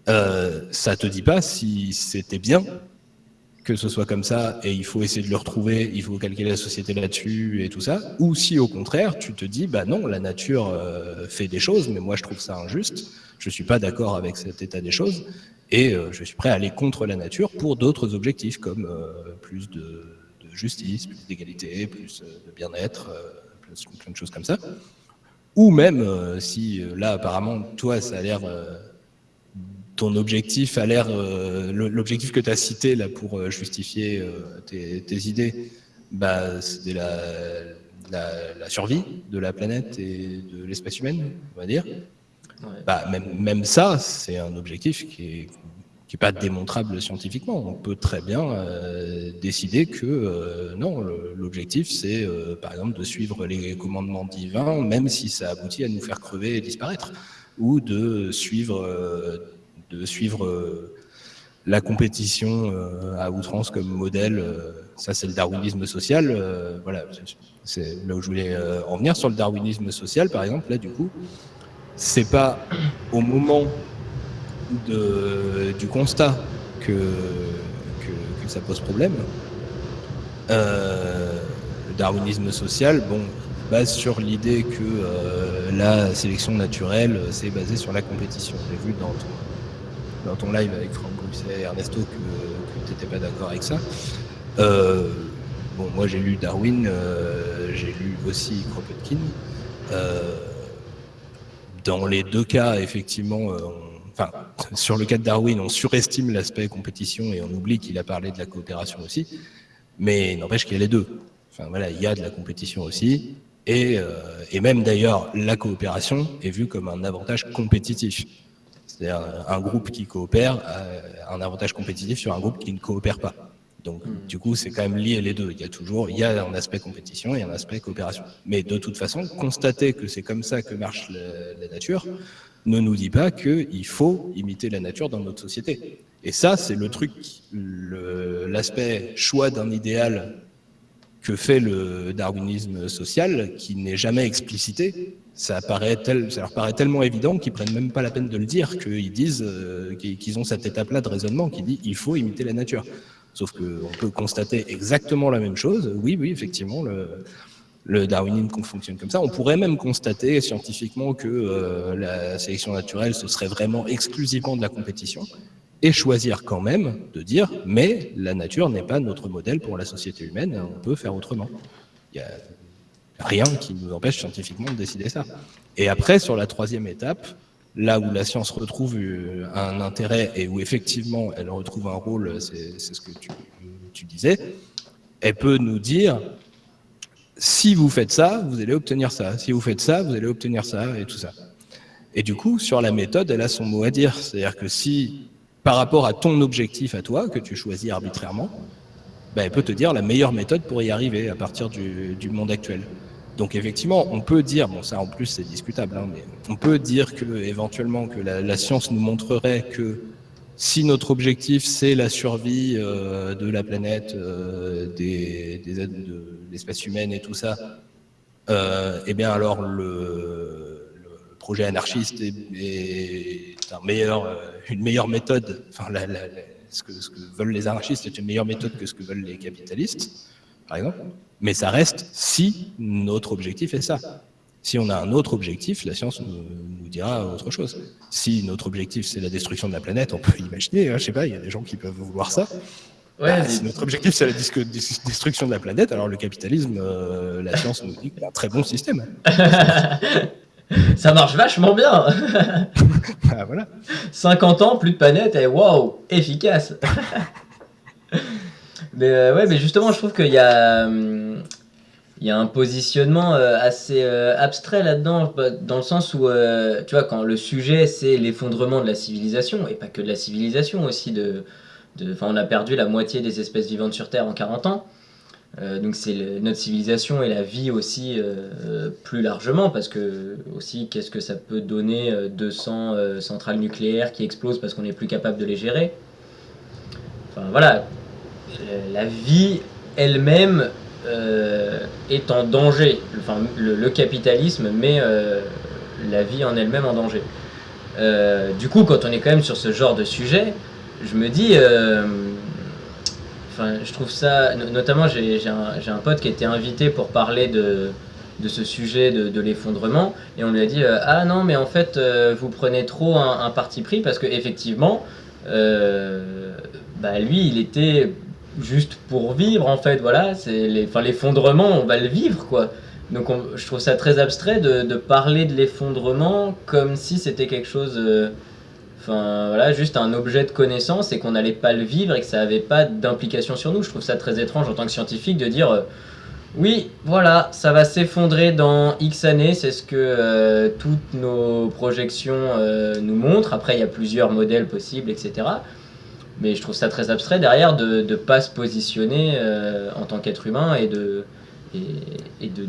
Euh, ça te dit pas si c'était bien que ce soit comme ça et il faut essayer de le retrouver, il faut calculer la société là-dessus et tout ça, ou si au contraire tu te dis bah non la nature euh, fait des choses mais moi je trouve ça injuste, je suis pas d'accord avec cet état des choses et euh, je suis prêt à aller contre la nature pour d'autres objectifs comme plus de, justice, plus d'égalité, plus de bien-être, plein de choses comme ça. Ou même, euh, si euh, là, apparemment, toi, ça a l'air, euh, ton objectif a l'air, l'objectif que tu as cité là pour justifier tes, idées, bah, c'est la, la, survie de la planète et de l'espèce humaine, on va dire. Bah, même, même ça, c'est un objectif qui est qui n'est pas démontrable scientifiquement. On peut très bien euh, décider que euh, non, l'objectif c'est euh, par exemple de suivre les commandements divins, même si ça aboutit à nous faire crever et disparaître, ou de suivre, de suivre la compétition à outrance comme modèle. ça c'est le darwinisme social. voilà, c'est là où je voulais en venir sur le darwinisme social, par exemple. Là, du coup, c'est pas au moment du constat que, que, ça pose problème. Euh, le darwinisme social, bon, base sur l'idée que euh, la sélection naturelle, c'est basé sur la compétition. J'ai vu dans ton, dans ton live avec Franck Grousset et Ernesto que, tu n'étais pas d'accord avec ça. Euh, bon, moi j'ai lu Darwin, j'ai lu aussi Kropotkin. dans les deux cas, effectivement, on enfin, sur le cas de Darwin, on surestime l'aspect compétition et on oublie qu'il a parlé de la coopération aussi, mais n'empêche qu'il y a les deux. Enfin voilà, il y a de la compétition aussi, et, euh, et même d'ailleurs, la coopération est vue comme un avantage compétitif. C'est-à-dire un groupe qui coopère a un avantage compétitif sur un groupe qui ne coopère pas. Donc, hmm. du coup, c'est quand même lié les deux. Il y a toujours, il y a un aspect compétition et un aspect coopération. Mais de toute façon, constater que c'est comme ça que marche la nature, ne nous dit pas qu'il faut imiter la nature dans notre société. Et ça, c'est le truc, l'aspect choix d'un idéal que fait le darwinisme social, qui n'est jamais explicité. Ça, leur paraît tellement évident qu'ils prennent même pas la peine de le dire, qu'ils disent euh, qu'ils ont cette étape-là de raisonnement qui dit il faut imiter la nature. Sauf qu'on peut constater exactement la même chose. Oui, oui, effectivement, le, le darwinisme fonctionne comme ça. On pourrait même constater scientifiquement que euh, la sélection naturelle, ce serait vraiment exclusivement de la compétition, et choisir quand même de dire, mais la nature n'est pas notre modèle pour la société humaine, on peut faire autrement. Il n'y a rien qui nous empêche scientifiquement de décider ça. Et après, sur la troisième étape, là où la science retrouve euh, un intérêt et où effectivement elle retrouve un rôle, c'est ce que tu, tu disais, elle peut nous dire si vous faites ça, vous allez obtenir ça. Si vous faites ça, vous allez obtenir ça, et tout ça. Et du coup, sur la méthode, elle a son mot à dire. C'est-à-dire que si, par rapport à ton objectif à toi, que tu choisis arbitrairement, ben, elle peut te dire la meilleure méthode pour y arriver à partir du, monde actuel. Donc effectivement, on peut dire, bon ça en plus c'est discutable, hein, mais on peut dire que éventuellement que la, science nous montrerait que si notre objectif c'est la survie euh, de la planète, euh, des, des, de l'espèce humaine et tout ça, euh, eh bien alors le, projet anarchiste est, une meilleure méthode, enfin ce, que, ce que veulent les anarchistes est une meilleure méthode que ce que veulent les capitalistes, par exemple. Mais ça reste si notre objectif est ça. Si on a un autre objectif, la science nous, dira autre chose. Si notre objectif c'est la destruction de la planète, on peut imaginer, hein, je sais pas, il y a des gens qui peuvent vouloir ça. Ouais, bah, si notre objectif c'est la destruction de la planète, alors le capitalisme, euh, la science nous dit que c'est un très bon système. ça marche vachement bien. bah, voilà. 50 ans, plus de planète, et waouh, efficace. Mais euh, ouais, mais justement, je trouve qu'il y a, hum, il y a un positionnement euh, assez euh, abstrait là-dedans, bah, dans le sens où, tu vois, quand le sujet c'est l'effondrement de la civilisation, et pas que de la civilisation aussi, de, de, on a perdu la moitié des espèces vivantes sur Terre en 40 ans. donc c'est notre civilisation et la vie aussi plus largement parce que aussi qu'est-ce que ça peut donner 200 centrales nucléaires qui explosent parce qu'on n'est plus capable de les gérer? Enfin voilà, la vie elle-même euh, est en danger. Enfin, le, capitalisme met euh, la vie en elle-même en danger. Euh, du coup, quand on est quand même sur ce genre de sujet, je me dis, enfin, je trouve ça, notamment j'ai un, un, pote qui a été invité pour parler de, de ce sujet de, l'effondrement, et on lui a dit, ah non, mais en fait, vous prenez trop un, parti pris parce que effectivement, bah, lui, il était juste pour vivre en fait voilà c'est l'effondrement on va le vivre quoi. Donc je trouve ça très abstrait de, parler de l'effondrement comme si c'était quelque chose euh, enfin voilà juste un objet de connaissance et qu'on n'allait pas le vivre et que ça avait pas d'implication sur nous. Je trouve ça très étrange en tant que scientifique de dire euh, oui voilà ça va s'effondrer dans X années c'est ce que euh, toutes nos projections nous montrent. Après il y a plusieurs modèles possibles etc mais je trouve ça très abstrait derrière de ne pas se positionner euh, en tant qu'être humain et de, et, de,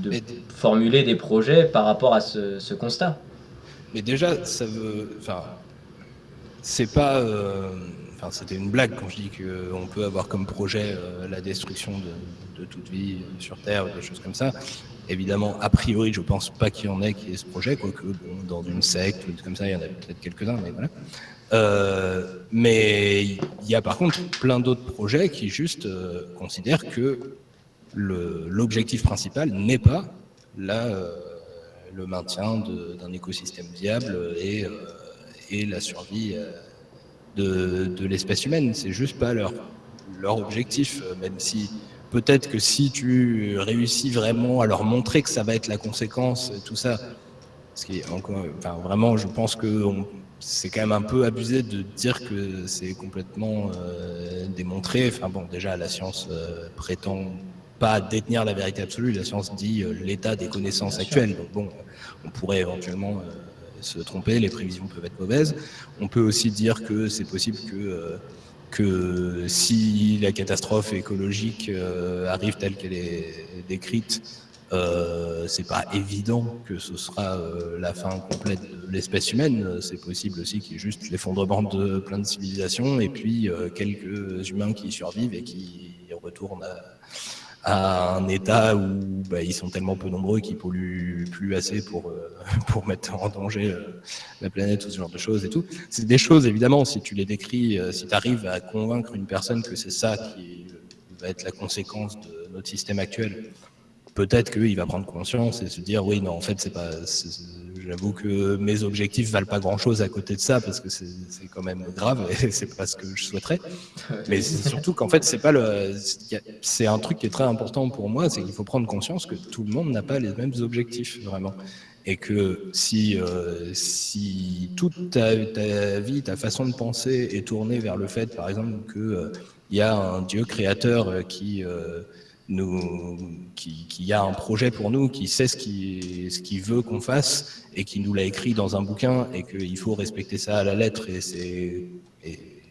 formuler des projets par rapport à ce, constat. Mais déjà, ça veut. Enfin, c'est pas. Euh, enfin, c'était une blague quand je dis qu'on peut avoir comme projet euh, la destruction de, toute vie sur Terre, des choses comme ça. Évidemment, a priori, je pense pas qu'il y en ait qui ait ce projet, quoique dans une secte ou comme ça, il y en a peut-être quelques-uns, mais voilà. Euh, mais il y a par contre plein d'autres projets qui juste euh, considèrent que l'objectif principal n'est pas là, euh, le maintien d'un écosystème viable et, et la survie de, de l'espèce humaine. C'est juste pas leur, leur objectif, même si peut-être que si tu réussis vraiment à leur montrer que ça va être la conséquence, tout ça, ce qui est encore, enfin, vraiment, je pense que c'est quand même un peu abusé de dire que c'est complètement euh, démontré. Enfin bon, déjà, la science euh, prétend pas détenir la vérité absolue. La science dit euh, l'état des connaissances actuelles. Donc bon, on pourrait éventuellement se tromper, les prévisions peuvent être mauvaises. On peut aussi dire que c'est possible que que si la catastrophe écologique arrive telle qu'elle est décrite, euh, c'est pas évident que ce sera euh, la fin complète de l'espèce humaine. C'est possible aussi qu'il y ait juste l'effondrement de plein de civilisations et puis euh, quelques humains qui survivent et qui retournent à, un état où bah, ils sont tellement peu nombreux qu'ils polluent plus assez pour, pour mettre en danger la planète ou ce genre de choses et tout. C'est des choses, évidemment, si tu les décris, si tu arrives à convaincre une personne que c'est ça qui va être la conséquence de notre système actuel, peut-être qu'il va prendre conscience et se dire oui non en fait c'est pas j'avoue que mes objectifs valent pas grand chose à côté de ça parce que c'est quand même grave et c'est pas ce que je souhaiterais. Mais surtout qu'en fait c'est pas le c'est un truc qui est très important pour moi c'est qu'il faut prendre conscience que tout le monde n'a pas les mêmes objectifs vraiment. Et que si euh, si toute ta, vie ta façon de penser est tournée vers le fait par exemple que euh, il y a un dieu créateur euh, qui qui, a un projet pour nous, qui sait ce qu'il veut qu'on fasse et qui nous l'a écrit dans un bouquin et qu'il faut respecter ça à la lettre et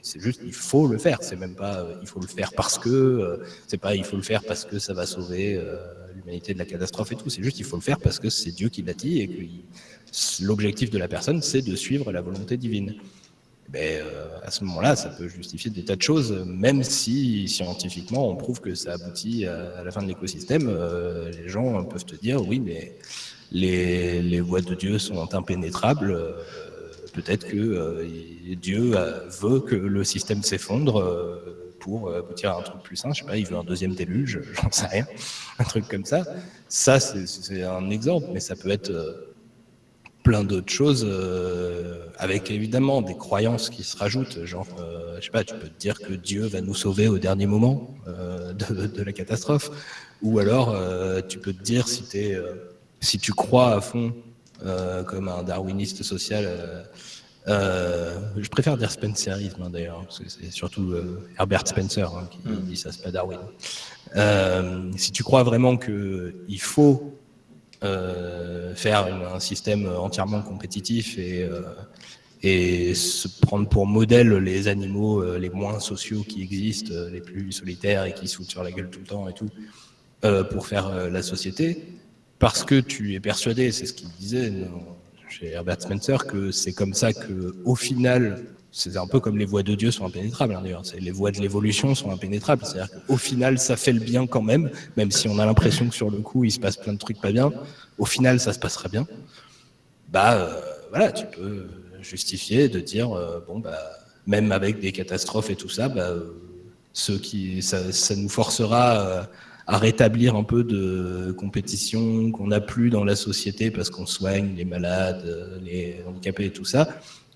c'est juste il faut le faire. C'est même pas il faut le faire parce que c'est pas il faut le faire parce que ça va sauver l'humanité de la catastrophe et tout. C'est juste il faut le faire parce que c'est Dieu qui l'a dit et que l'objectif de la personne c'est de suivre la volonté divine. Ben, à ce moment-là, ça peut justifier des tas de choses, même si scientifiquement on prouve que ça aboutit à, la fin de l'écosystème. les gens peuvent te dire oui, mais les, les voies de Dieu sont impénétrables peut-être que euh, Dieu veut que le système s'effondre euh, pour aboutir à un truc plus sain. Je sais pas, il veut un deuxième déluge, j'en sais rien, un truc comme ça. Ça, c'est un exemple, mais ça peut être euh, plein d'autres choses, avec évidemment des croyances qui se rajoutent. Genre, je sais pas, tu peux te dire que Dieu va nous sauver au dernier moment de, de, la catastrophe, ou alors tu peux te dire si, es, si tu crois à fond euh, comme un darwiniste social. Euh, euh, je préfère dire Spencerisme hein, d'ailleurs, parce que c'est surtout Herbert Spencer hein, qui mm. dit ça, c'est pas Darwin. si tu crois vraiment qu'il faut faire un système entièrement compétitif et, et se prendre pour modèle les animaux les moins sociaux qui existent, les plus solitaires et qui se foutent sur la gueule tout le temps et tout, pour faire la société, parce que tu es persuadé, c'est ce qu'il disait chez Herbert Spencer, que c'est comme ça que, au final, c'est un peu comme les voies de Dieu sont impénétrables, hein, d'ailleurs. Les voies de l'évolution sont impénétrables. C'est-à-dire qu'au final, ça fait le bien quand même, même si on a l'impression que sur le coup, il se passe plein de trucs pas bien. Au final, ça se passera bien. Bah, euh, voilà, tu peux justifier de dire, euh, bon, bah, même avec des catastrophes et tout ça, bah, euh, ceux qui, ça, ça nous forcera à rétablir un peu de compétition qu'on n'a plus dans la société parce qu'on soigne les malades, les handicapés et tout ça.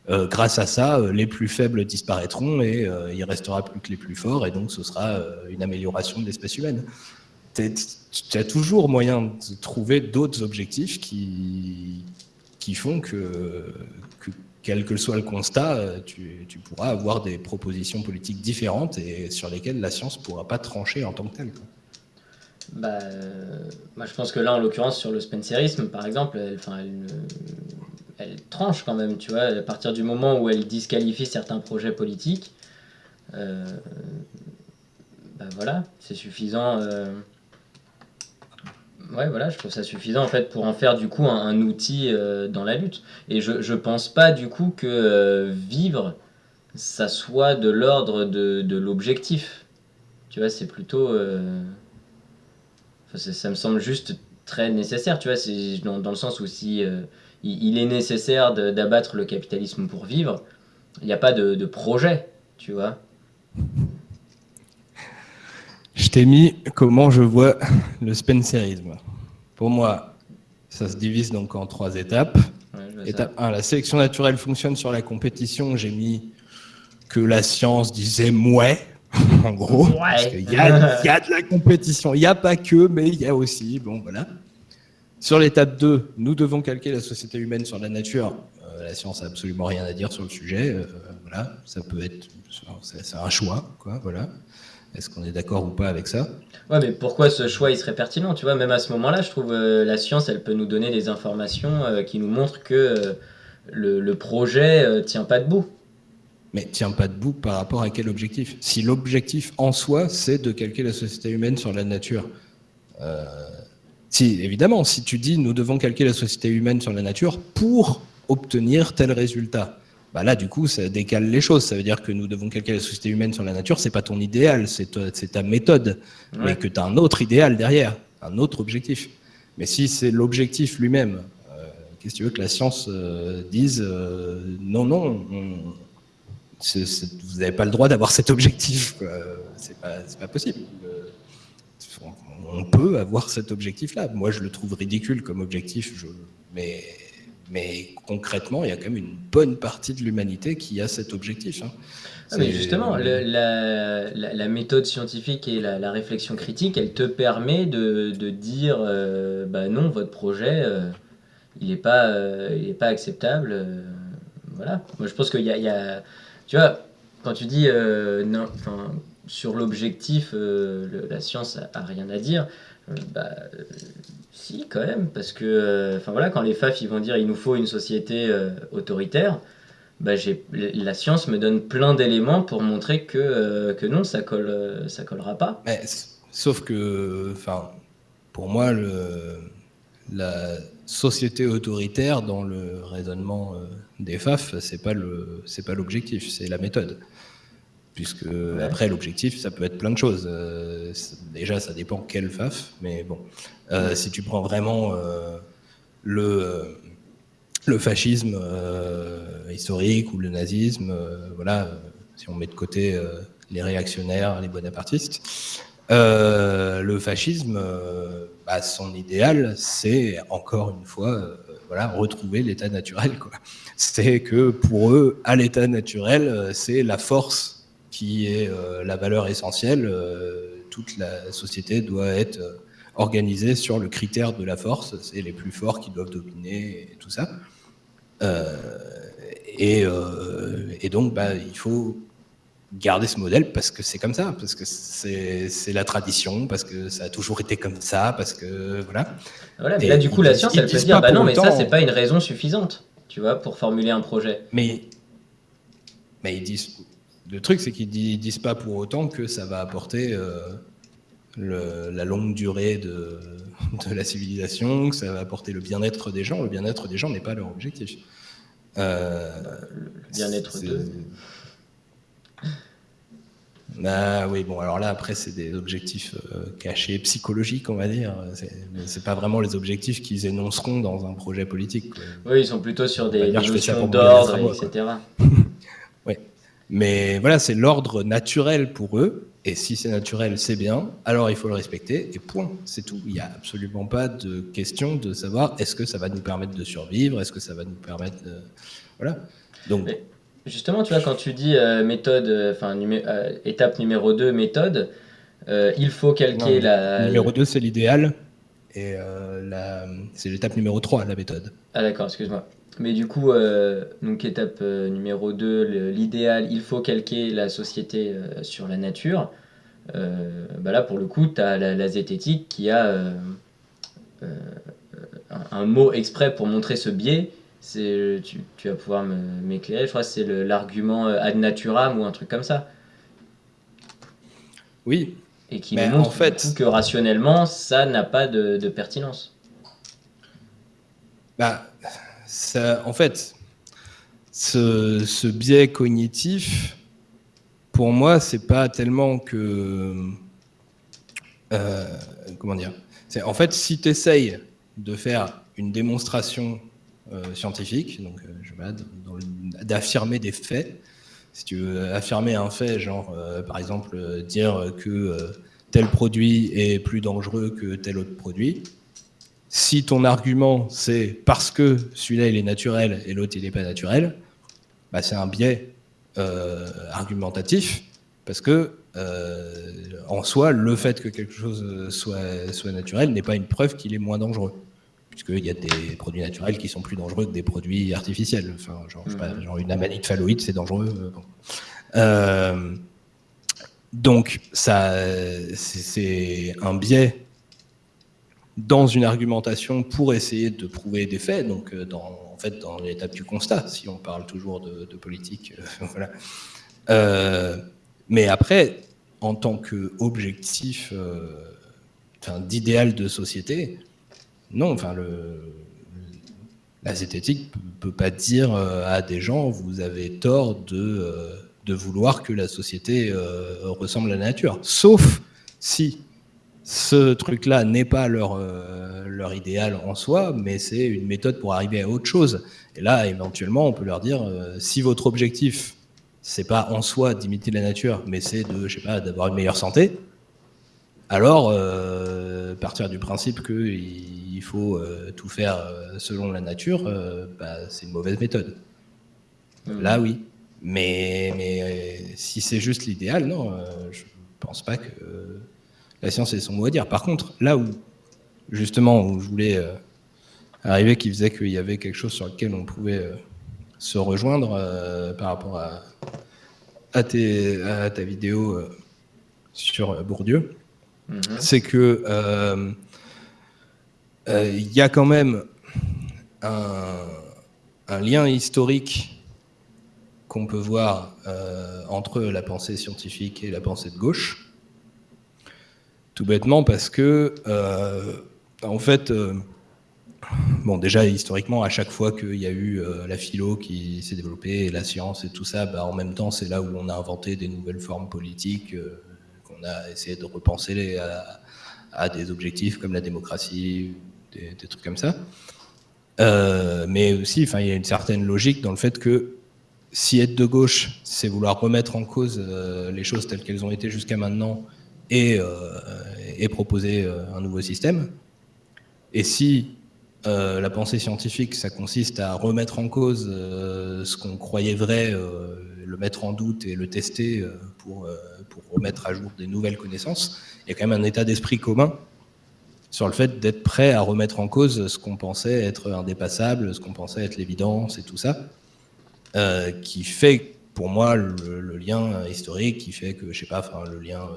Euh, grâce à ça, euh, les plus faibles disparaîtront et euh, il restera plus que les plus forts et donc ce sera une amélioration de l'espèce humaine. Tu as toujours moyen de trouver d'autres objectifs qui, qui font que, quel que soit le constat, tu, pourras avoir des propositions politiques différentes et sur lesquelles la science ne pourra pas trancher en tant que telle. Bah, je pense que là, en l'occurrence, sur le spencerisme, par exemple, elle, elle, elle, tranche quand même, tu vois, à partir du moment où elle disqualifie certains projets politiques, euh, bah voilà, c'est suffisant. Euh, ouais, voilà, je trouve ça suffisant en fait pour en faire du coup un, outil euh, dans la lutte. Et je, je pense pas du coup que vivre, ça soit de l'ordre de, de l'objectif. Tu vois, c'est plutôt ça, me semble juste très nécessaire, tu vois, dans, dans, le sens où si euh, il, est nécessaire d'abattre le capitalisme pour vivre, il n'y a pas de, projet, tu vois. Je t'ai mis comment je vois le spencerisme. Pour moi, ça se divise donc en trois étapes. Étape 1, la sélection naturelle fonctionne sur la compétition. J'ai mis que la science disait mouais, en gros. Il y, a, de la compétition. Il n'y a pas que, mais il y a aussi. Bon, voilà. Sur l'étape 2, nous devons calquer la société humaine sur la nature. Euh, la science n'a absolument rien à dire sur le sujet. Euh, voilà, ça peut être, c'est un choix, quoi. Voilà. Est-ce qu'on est, d'accord ou pas avec ça? Ouais, mais pourquoi ce choix il serait pertinent Tu vois, même à ce moment-là, je trouve euh, la science, elle peut nous donner des informations qui nous montrent que le, le, projet tient pas debout mais tient pas debout par rapport à quel objectif? Si l'objectif en soi, c'est de calquer la société humaine sur la nature, euh, si, évidemment, si tu dis nous devons calquer la société humaine sur la nature pour obtenir tel résultat, bah là, du coup, ça décale les choses. Ça veut dire que nous devons calquer la société humaine sur la nature, c'est pas ton idéal, c'est ta, méthode, mais que tu as un autre idéal derrière, un autre objectif. Mais si c'est l'objectif lui-même, euh, qu'est-ce que tu veux que la science euh, dise non, non, on, vous n'avez pas le droit d'avoir cet objectif. C'est pas, pas, possible. On peut avoir cet objectif-là. Moi, je le trouve ridicule comme objectif, je, mais, mais concrètement, il y a quand même une bonne partie de l'humanité qui a cet objectif. Hein. Ah, mais justement, la, la, méthode scientifique et la, réflexion critique, elle te permet de, de dire euh, bah non, votre projet, euh, il n'est pas, euh, il pas acceptable. voilà. Moi, je pense qu'il y a, y a tu vois, quand tu dis euh, non, sur l'objectif, euh, la science a, rien à dire, euh, bah, si, quand même, parce que enfin voilà, quand les FAF ils vont dire il nous faut une société autoritaire, bah, la science me donne plein d'éléments pour montrer que, que non, ça colle, ça collera pas. Mais, sauf que, enfin, pour moi, la société autoritaire dans le raisonnement des FAF, c'est pas le, c'est pas l'objectif, c'est la méthode puisque après l'objectif ça peut être plein de choses. Euh, déjà ça dépend quel FAF, mais bon, euh, si tu prends vraiment euh, le le fascisme historique ou le nazisme, voilà, si on met de côté les réactionnaires, les bonapartistes, le fascisme, bah, son idéal, c'est encore une fois, voilà, retrouver l'état naturel. C'est que pour eux, à l'état naturel, c'est la force qui est euh, la valeur essentielle. Euh, toute la société doit être euh, organisée sur le critère de la force. C'est les plus forts qui doivent dominer et tout ça. et, donc, bah, il faut garder ce modèle parce que c'est comme ça, parce que c'est la tradition, parce que ça a toujours été comme ça, parce que voilà. Voilà, mais là, du coup, la science, elle peut dire, bah non, mais ça, c'est pas une raison suffisante, tu vois, pour formuler un projet. Mais, mais ils disent, le truc, c'est qu'ils ne disent pas pour autant que ça va apporter euh, la longue durée de, la civilisation, que ça va apporter le bien-être des gens. Le bien-être des gens n'est pas leur objectif. Euh, le bien-être de... Ah oui, bon, alors là, après, c'est des objectifs euh, cachés, psychologiques, on va dire. C'est pas vraiment les objectifs qu'ils énonceront dans un projet politique. Oui, ils sont plutôt sur des, des notions d'ordre, etc. Mais voilà, c'est l'ordre naturel pour eux. Et si c'est naturel, c'est bien. Alors il faut le respecter. Et point. C'est tout. Il n'y a absolument pas de question de savoir est-ce que ça va nous permettre de survivre? Est-ce que ça va nous permettre de... Voilà. Donc. justement, tu vois, quand tu dis euh, méthode, euh, enfin, euh, étape numéro 2, méthode, il faut calquer la. Numéro 2, c'est l'idéal. Et c'est l'étape numéro 3, la méthode. Ah, d'accord, excuse-moi. Mais du coup, euh, donc étape euh, numéro 2, l'idéal, il faut calquer la société euh, sur la nature. bah là, pour le coup, tu as la, zététique qui a un, mot exprès pour montrer ce biais. Tu, tu vas pouvoir m'éclairer, je crois que c'est l'argument ad naturam ou un truc comme ça. Oui. Et qui montre en fait... que rationnellement, ça n'a pas de, de pertinence. Bah, en fait, ce, biais cognitif, pour moi, c'est pas tellement que. Euh, comment dire En fait, si tu essayes de faire une démonstration euh, scientifique, donc euh, d'affirmer des faits, si tu veux affirmer un fait, genre par exemple dire que tel produit est plus dangereux que tel autre produit, si ton argument c'est parce que celui-là il est naturel et l'autre il n'est pas naturel, bah, c'est un biais euh, argumentatif parce que euh, en soi, le fait que quelque chose soit, soit naturel n'est pas une preuve qu'il est moins dangereux. Puisqu'il y a des produits naturels qui sont plus dangereux que des produits artificiels. Enfin, genre, mmh. une amanite phalloïde, c'est dangereux. Euh, donc, ça, c'est un biais dans une argumentation pour essayer de prouver des faits, donc euh, en fait dans l'étape du constat, si on parle toujours de, politique. Euh. Euh, mais après, en tant qu'objectif enfin, d'idéal de société, non, enfin, la zététique ne peut pas dire à des gens vous avez tort de vouloir que la société ressemble à la nature. Sauf si ce truc-là n'est pas leur, euh, leur idéal en soi, mais c'est une méthode pour arriver à autre chose. Et là, éventuellement, on peut leur dire, euh, si votre objectif, c'est pas en soi d'imiter la nature, mais c'est de, je sais pas, d'avoir une meilleure santé, alors euh, partir du principe qu'il faut tout faire selon la nature, bah, c'est une mauvaise méthode. Mmh. Là, oui. Mais, mais si c'est juste l'idéal, non, je pense pas que la science est son mot à dire. Par contre, là où, justement, où je voulais euh, arriver, qui faisait qu'il y avait quelque chose sur lequel on pouvait euh, se rejoindre euh, par rapport à, à, ta vidéo sur Bourdieu, mhm. c'est que il y a quand même un, lien historique qu'on peut voir entre la pensée scientifique et la pensée de gauche. Tout bêtement parce que, en fait, Bon, déjà, historiquement, à chaque fois qu'il y a eu euh, la philo qui s'est développée, la science et tout ça, bah, en même temps, c'est là où on a inventé des nouvelles formes politiques, euh, qu'on a essayé de repenser à, des objectifs comme la démocratie, des, trucs comme ça. Euh, mais aussi, il y a une certaine logique dans le fait que si être de gauche, c'est vouloir remettre en cause les choses telles qu'elles ont été jusqu'à maintenant et, et proposer un nouveau système, et si euh, la pensée scientifique, ça consiste à remettre en cause euh, ce qu'on croyait vrai, euh, le mettre en doute et le tester pour, pour remettre à jour des nouvelles connaissances. Il y a quand même un état d'esprit commun sur le fait d'être prêt à remettre en cause ce qu'on pensait être indépassable, ce qu'on pensait être l'évidence et tout ça, qui fait pour moi le, lien historique, qui fait que, je sais pas, le lien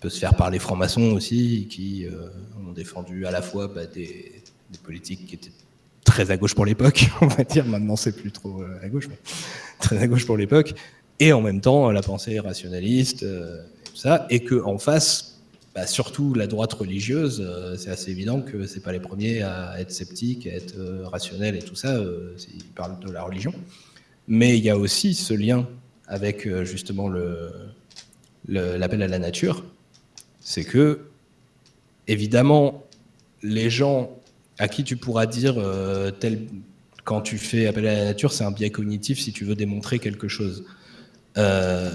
peut se faire par les francs-maçons aussi, qui ont défendu à la fois bah, des politiques qui étaient très à gauche pour l'époque, on va dire. Maintenant, c'est plus trop euh, à gauche, mais très à gauche pour l'époque. Et en même temps, la pensée rationaliste, euh, et tout ça. Et qu'en face, bah, surtout la droite religieuse, euh, c'est assez évident que c'est pas les premiers à être sceptiques, à être rationnels et tout ça. ils parlent de la religion. Mais il y a aussi ce lien avec justement l'appel à la nature. C'est que, évidemment, les gens à qui tu pourras dire, euh, tel, quand tu fais appel à la nature, c'est un biais cognitif si tu veux démontrer quelque chose. Euh,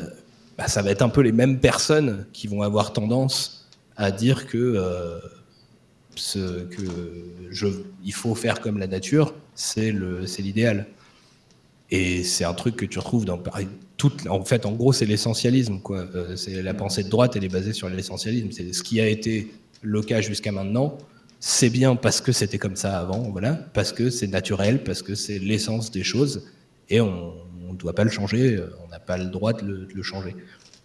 bah, ça va être un peu les mêmes personnes qui vont avoir tendance à dire que, euh, ce, que il faut faire comme la nature, c'est l'idéal. Et c'est un truc que tu retrouves dans en fait, en gros, c'est l'essentialisme, quoi. c'est la pensée de droite, elle est basée sur l'essentialisme. Ce qui a été le cas jusqu'à maintenant c'est bien parce que c'était comme ça avant, voilà, parce que c'est naturel, parce que c'est l'essence des choses, et on ne doit pas le changer, on n'a pas le droit de le, changer.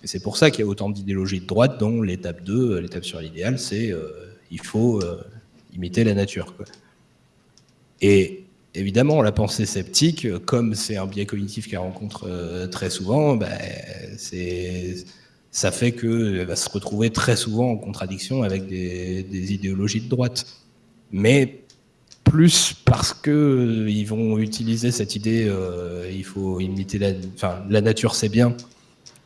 Et c'est pour ça qu'il y a autant d'idéologies de droite, dont l'étape 2, l'étape sur l'idéal, c'est euh, il faut euh, imiter la nature. Et évidemment, la pensée sceptique, comme c'est un biais cognitif qu'elle rencontre euh, très souvent, ben, ça fait qu'elle va se retrouver très souvent en contradiction avec des, idéologies de droite. Mais plus parce qu'ils euh, vont utiliser cette idée, euh, il faut imiter la nature c'est bien,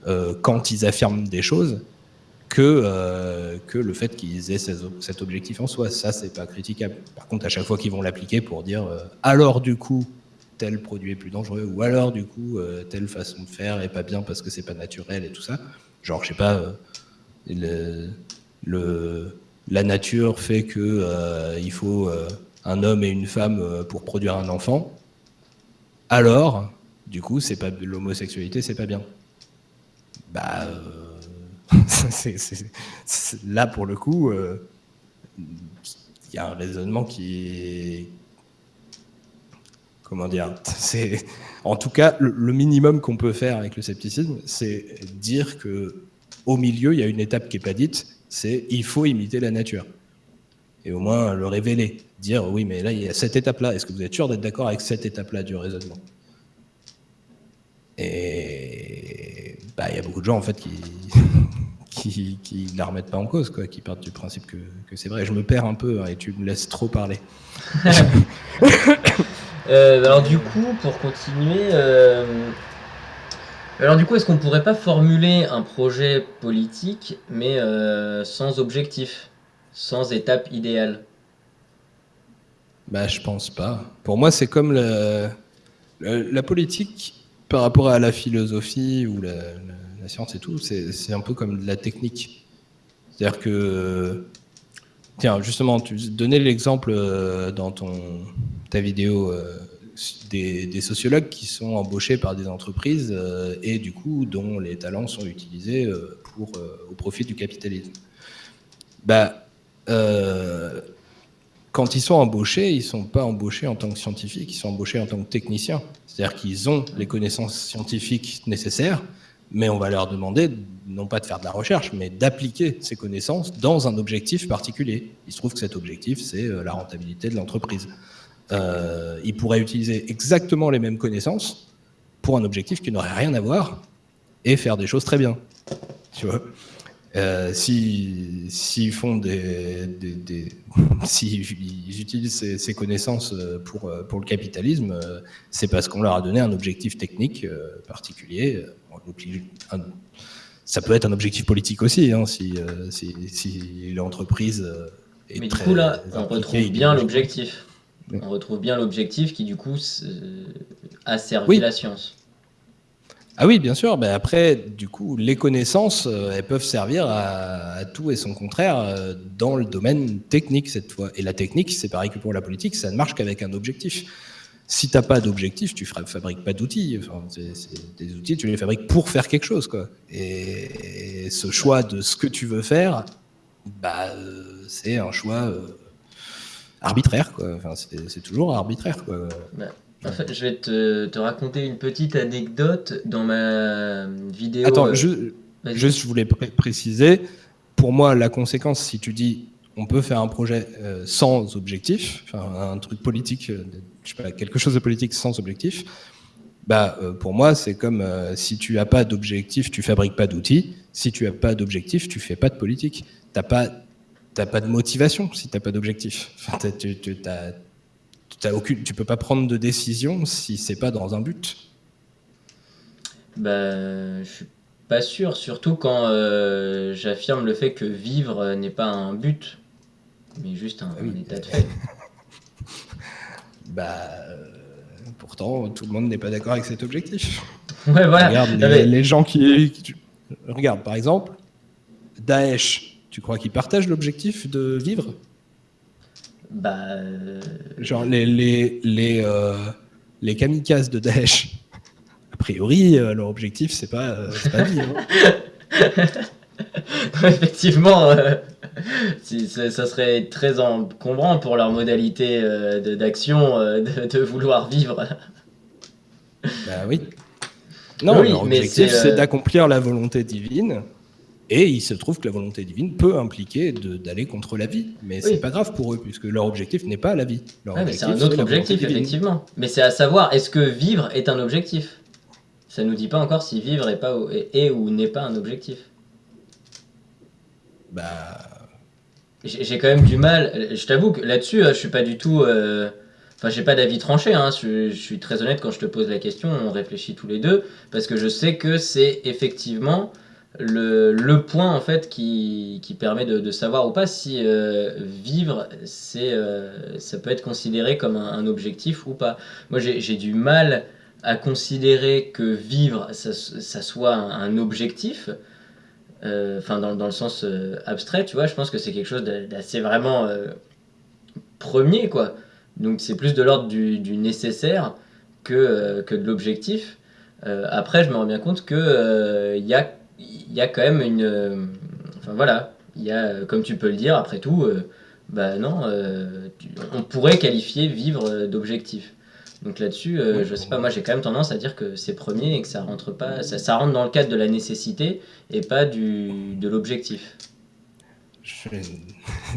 euh, quand ils affirment des choses, que, que le fait qu'ils aient cet objectif en soi. Ça, c'est pas critiquable. Par contre, à chaque fois qu'ils vont l'appliquer pour dire alors du coup, tel produit est plus dangereux, ou alors du coup, telle façon de faire est pas bien parce que c'est pas naturel et tout ça, Genre, je sais pas, euh, le, la nature fait que euh, il faut euh, un homme et une femme pour produire un enfant. Alors, du coup, c'est pas l'homosexualité, c'est pas bien. Bah, là pour le coup, il y a un raisonnement qui est comment dire, en tout cas le, minimum qu'on peut faire avec le scepticisme, c'est dire que au milieu il y a une étape qui est pas dite, c'est il faut imiter la nature. Et au moins le révéler, dire oui mais là il y a cette étape là, est-ce que vous êtes sûr d'être d'accord avec cette étape là du raisonnement? Et bah il y a beaucoup de gens en fait qui qui, qui la remettent pas en cause, quoi, qui partent du principe que, que c'est vrai. Je me perds un peu hein, et tu me laisses trop parler. Euh, alors du coup, pour continuer, euh, alors du coup, est-ce qu'on pourrait pas formuler un projet politique, mais euh, sans objectif, sans étape idéale? Bah, je pense pas. Pour moi, c'est comme la, politique par rapport à la philosophie ou la, la science et tout, c'est un peu comme de la technique. C'est-à-dire que Tiens, justement, tu donnais l'exemple euh, dans ton, ta vidéo euh, des, sociologues qui sont embauchés par des entreprises euh, et du coup dont les talents sont utilisés pour, au profit du capitalisme. Bah, quand ils sont embauchés, ils ne sont pas embauchés en tant que scientifiques, ils sont embauchés en tant que techniciens. C'est-à-dire qu'ils ont les connaissances scientifiques nécessaires, mais on va leur demander non pas de faire de la recherche, mais d'appliquer ces connaissances dans un objectif particulier. Il se trouve que cet objectif, c'est euh, la rentabilité de l'entreprise. Euh, ils pourraient utiliser exactement les mêmes connaissances, pour un objectif qui n'aurait rien à voir et faire des choses très bien. Tu vois? Euh, S'ils font des, des, s'ils utilisent ces, connaissances euh, pour, pour le capitalisme, c'est parce qu'on leur a donné un objectif technique particulier. Ça peut être un objectif politique aussi, hein, si, si, si l'entreprise est Mais du coup là, on retrouve bien l'objectif. On retrouve bien l'objectif qui du coup a servi la science. Ah oui, bien sûr. Mais après, du coup, les connaissances, euh, elles peuvent servir à, tout et son contraire euh, dans le domaine technique cette fois. Et la technique, c'est pareil que pour la politique, ça ne marche qu'avec un objectif. Si tu n'as pas d'objectif, tu ne fabriques pas d'outils. Enfin, des outils, tu les fabriques pour faire quelque chose. Quoi. Et, ce choix de ce que tu veux faire, bah, euh, c'est un choix arbitraire. Quoi. Enfin, c'est toujours arbitraire. Quoi. En fait, je vais te, raconter une petite anecdote dans ma vidéo. Attends, euh, je, juste, je voulais préciser. Pour moi, la conséquence, si tu dis on peut faire un projet euh, sans objectif, un truc politique, euh, je sais pas, quelque chose de politique sans objectif, bah, pour moi, c'est comme si tu n'as pas d'objectif, tu fabriques pas d'outils. Si tu n'as pas d'objectif, tu fais pas de politique. T'as pas, pas de motivation si tu n'as pas d'objectif. Enfin, tu, tu aucune, tu peux pas prendre de décision si c'est pas dans un but. Bah, je suis pas sûr, surtout quand euh, j'affirme le fait que vivre n'est pas un but, mais juste un, ah état de fait. bah, euh, pourtant, tout le monde n'est pas d'accord avec cet objectif. Ouais, voilà. Regarde les, gens qui, Regarde, par exemple, Daesh, tu crois qu'ils partagent l'objectif de vivre? Bah. Euh, Genre les, les, les, euh, les kamikazes de Daesh, a priori, euh, leur objectif, c'est pas, pas vivre. Effectivement, si, ça, serait très encombrant pour leur modalité d'action de, vouloir vivre. Bah oui. Non, leur objectif, c'est d'accomplir la volonté divine. Et il se trouve que la volonté divine peut impliquer d'aller contre la vie. Mais c'est pas grave pour eux, puisque leur objectif n'est pas la vie. c'est un autre objectif, effectivement. Mais c'est à savoir, est-ce que vivre est un objectif? Ça nous dit pas encore si vivre est, pas, est, ou n'est pas un objectif. Bah. J'ai quand même du mal. Je t'avoue que là-dessus, je suis pas du tout. Euh, enfin, j'ai pas d'avis tranché. Hein. Je, suis très honnête quand je te pose la question. On réfléchit tous les deux parce que je sais que c'est effectivement le, le, point en fait qui, qui permet de, savoir ou pas si euh, vivre euh, ça peut être considéré comme un, objectif ou pas. Moi j'ai du mal à considérer que vivre ça soit un, objectif. Euh, enfin dans, dans, le sens abstrait tu vois je pense que c'est quelque chose d'assez vraiment premier quoi donc c'est plus de l'ordre du, nécessaire que, que de l'objectif après je me rends bien compte que il y a y a quand même une. Euh, enfin voilà, il y a, euh, comme tu peux le dire, après tout, euh, bah non, on pourrait qualifier vivre d'objectif. Donc là-dessus, je sais pas, moi j'ai quand même tendance à dire que c'est premier et que ça rentre pas, ça, rentre dans le cadre de la nécessité et pas du, de l'objectif. Je vais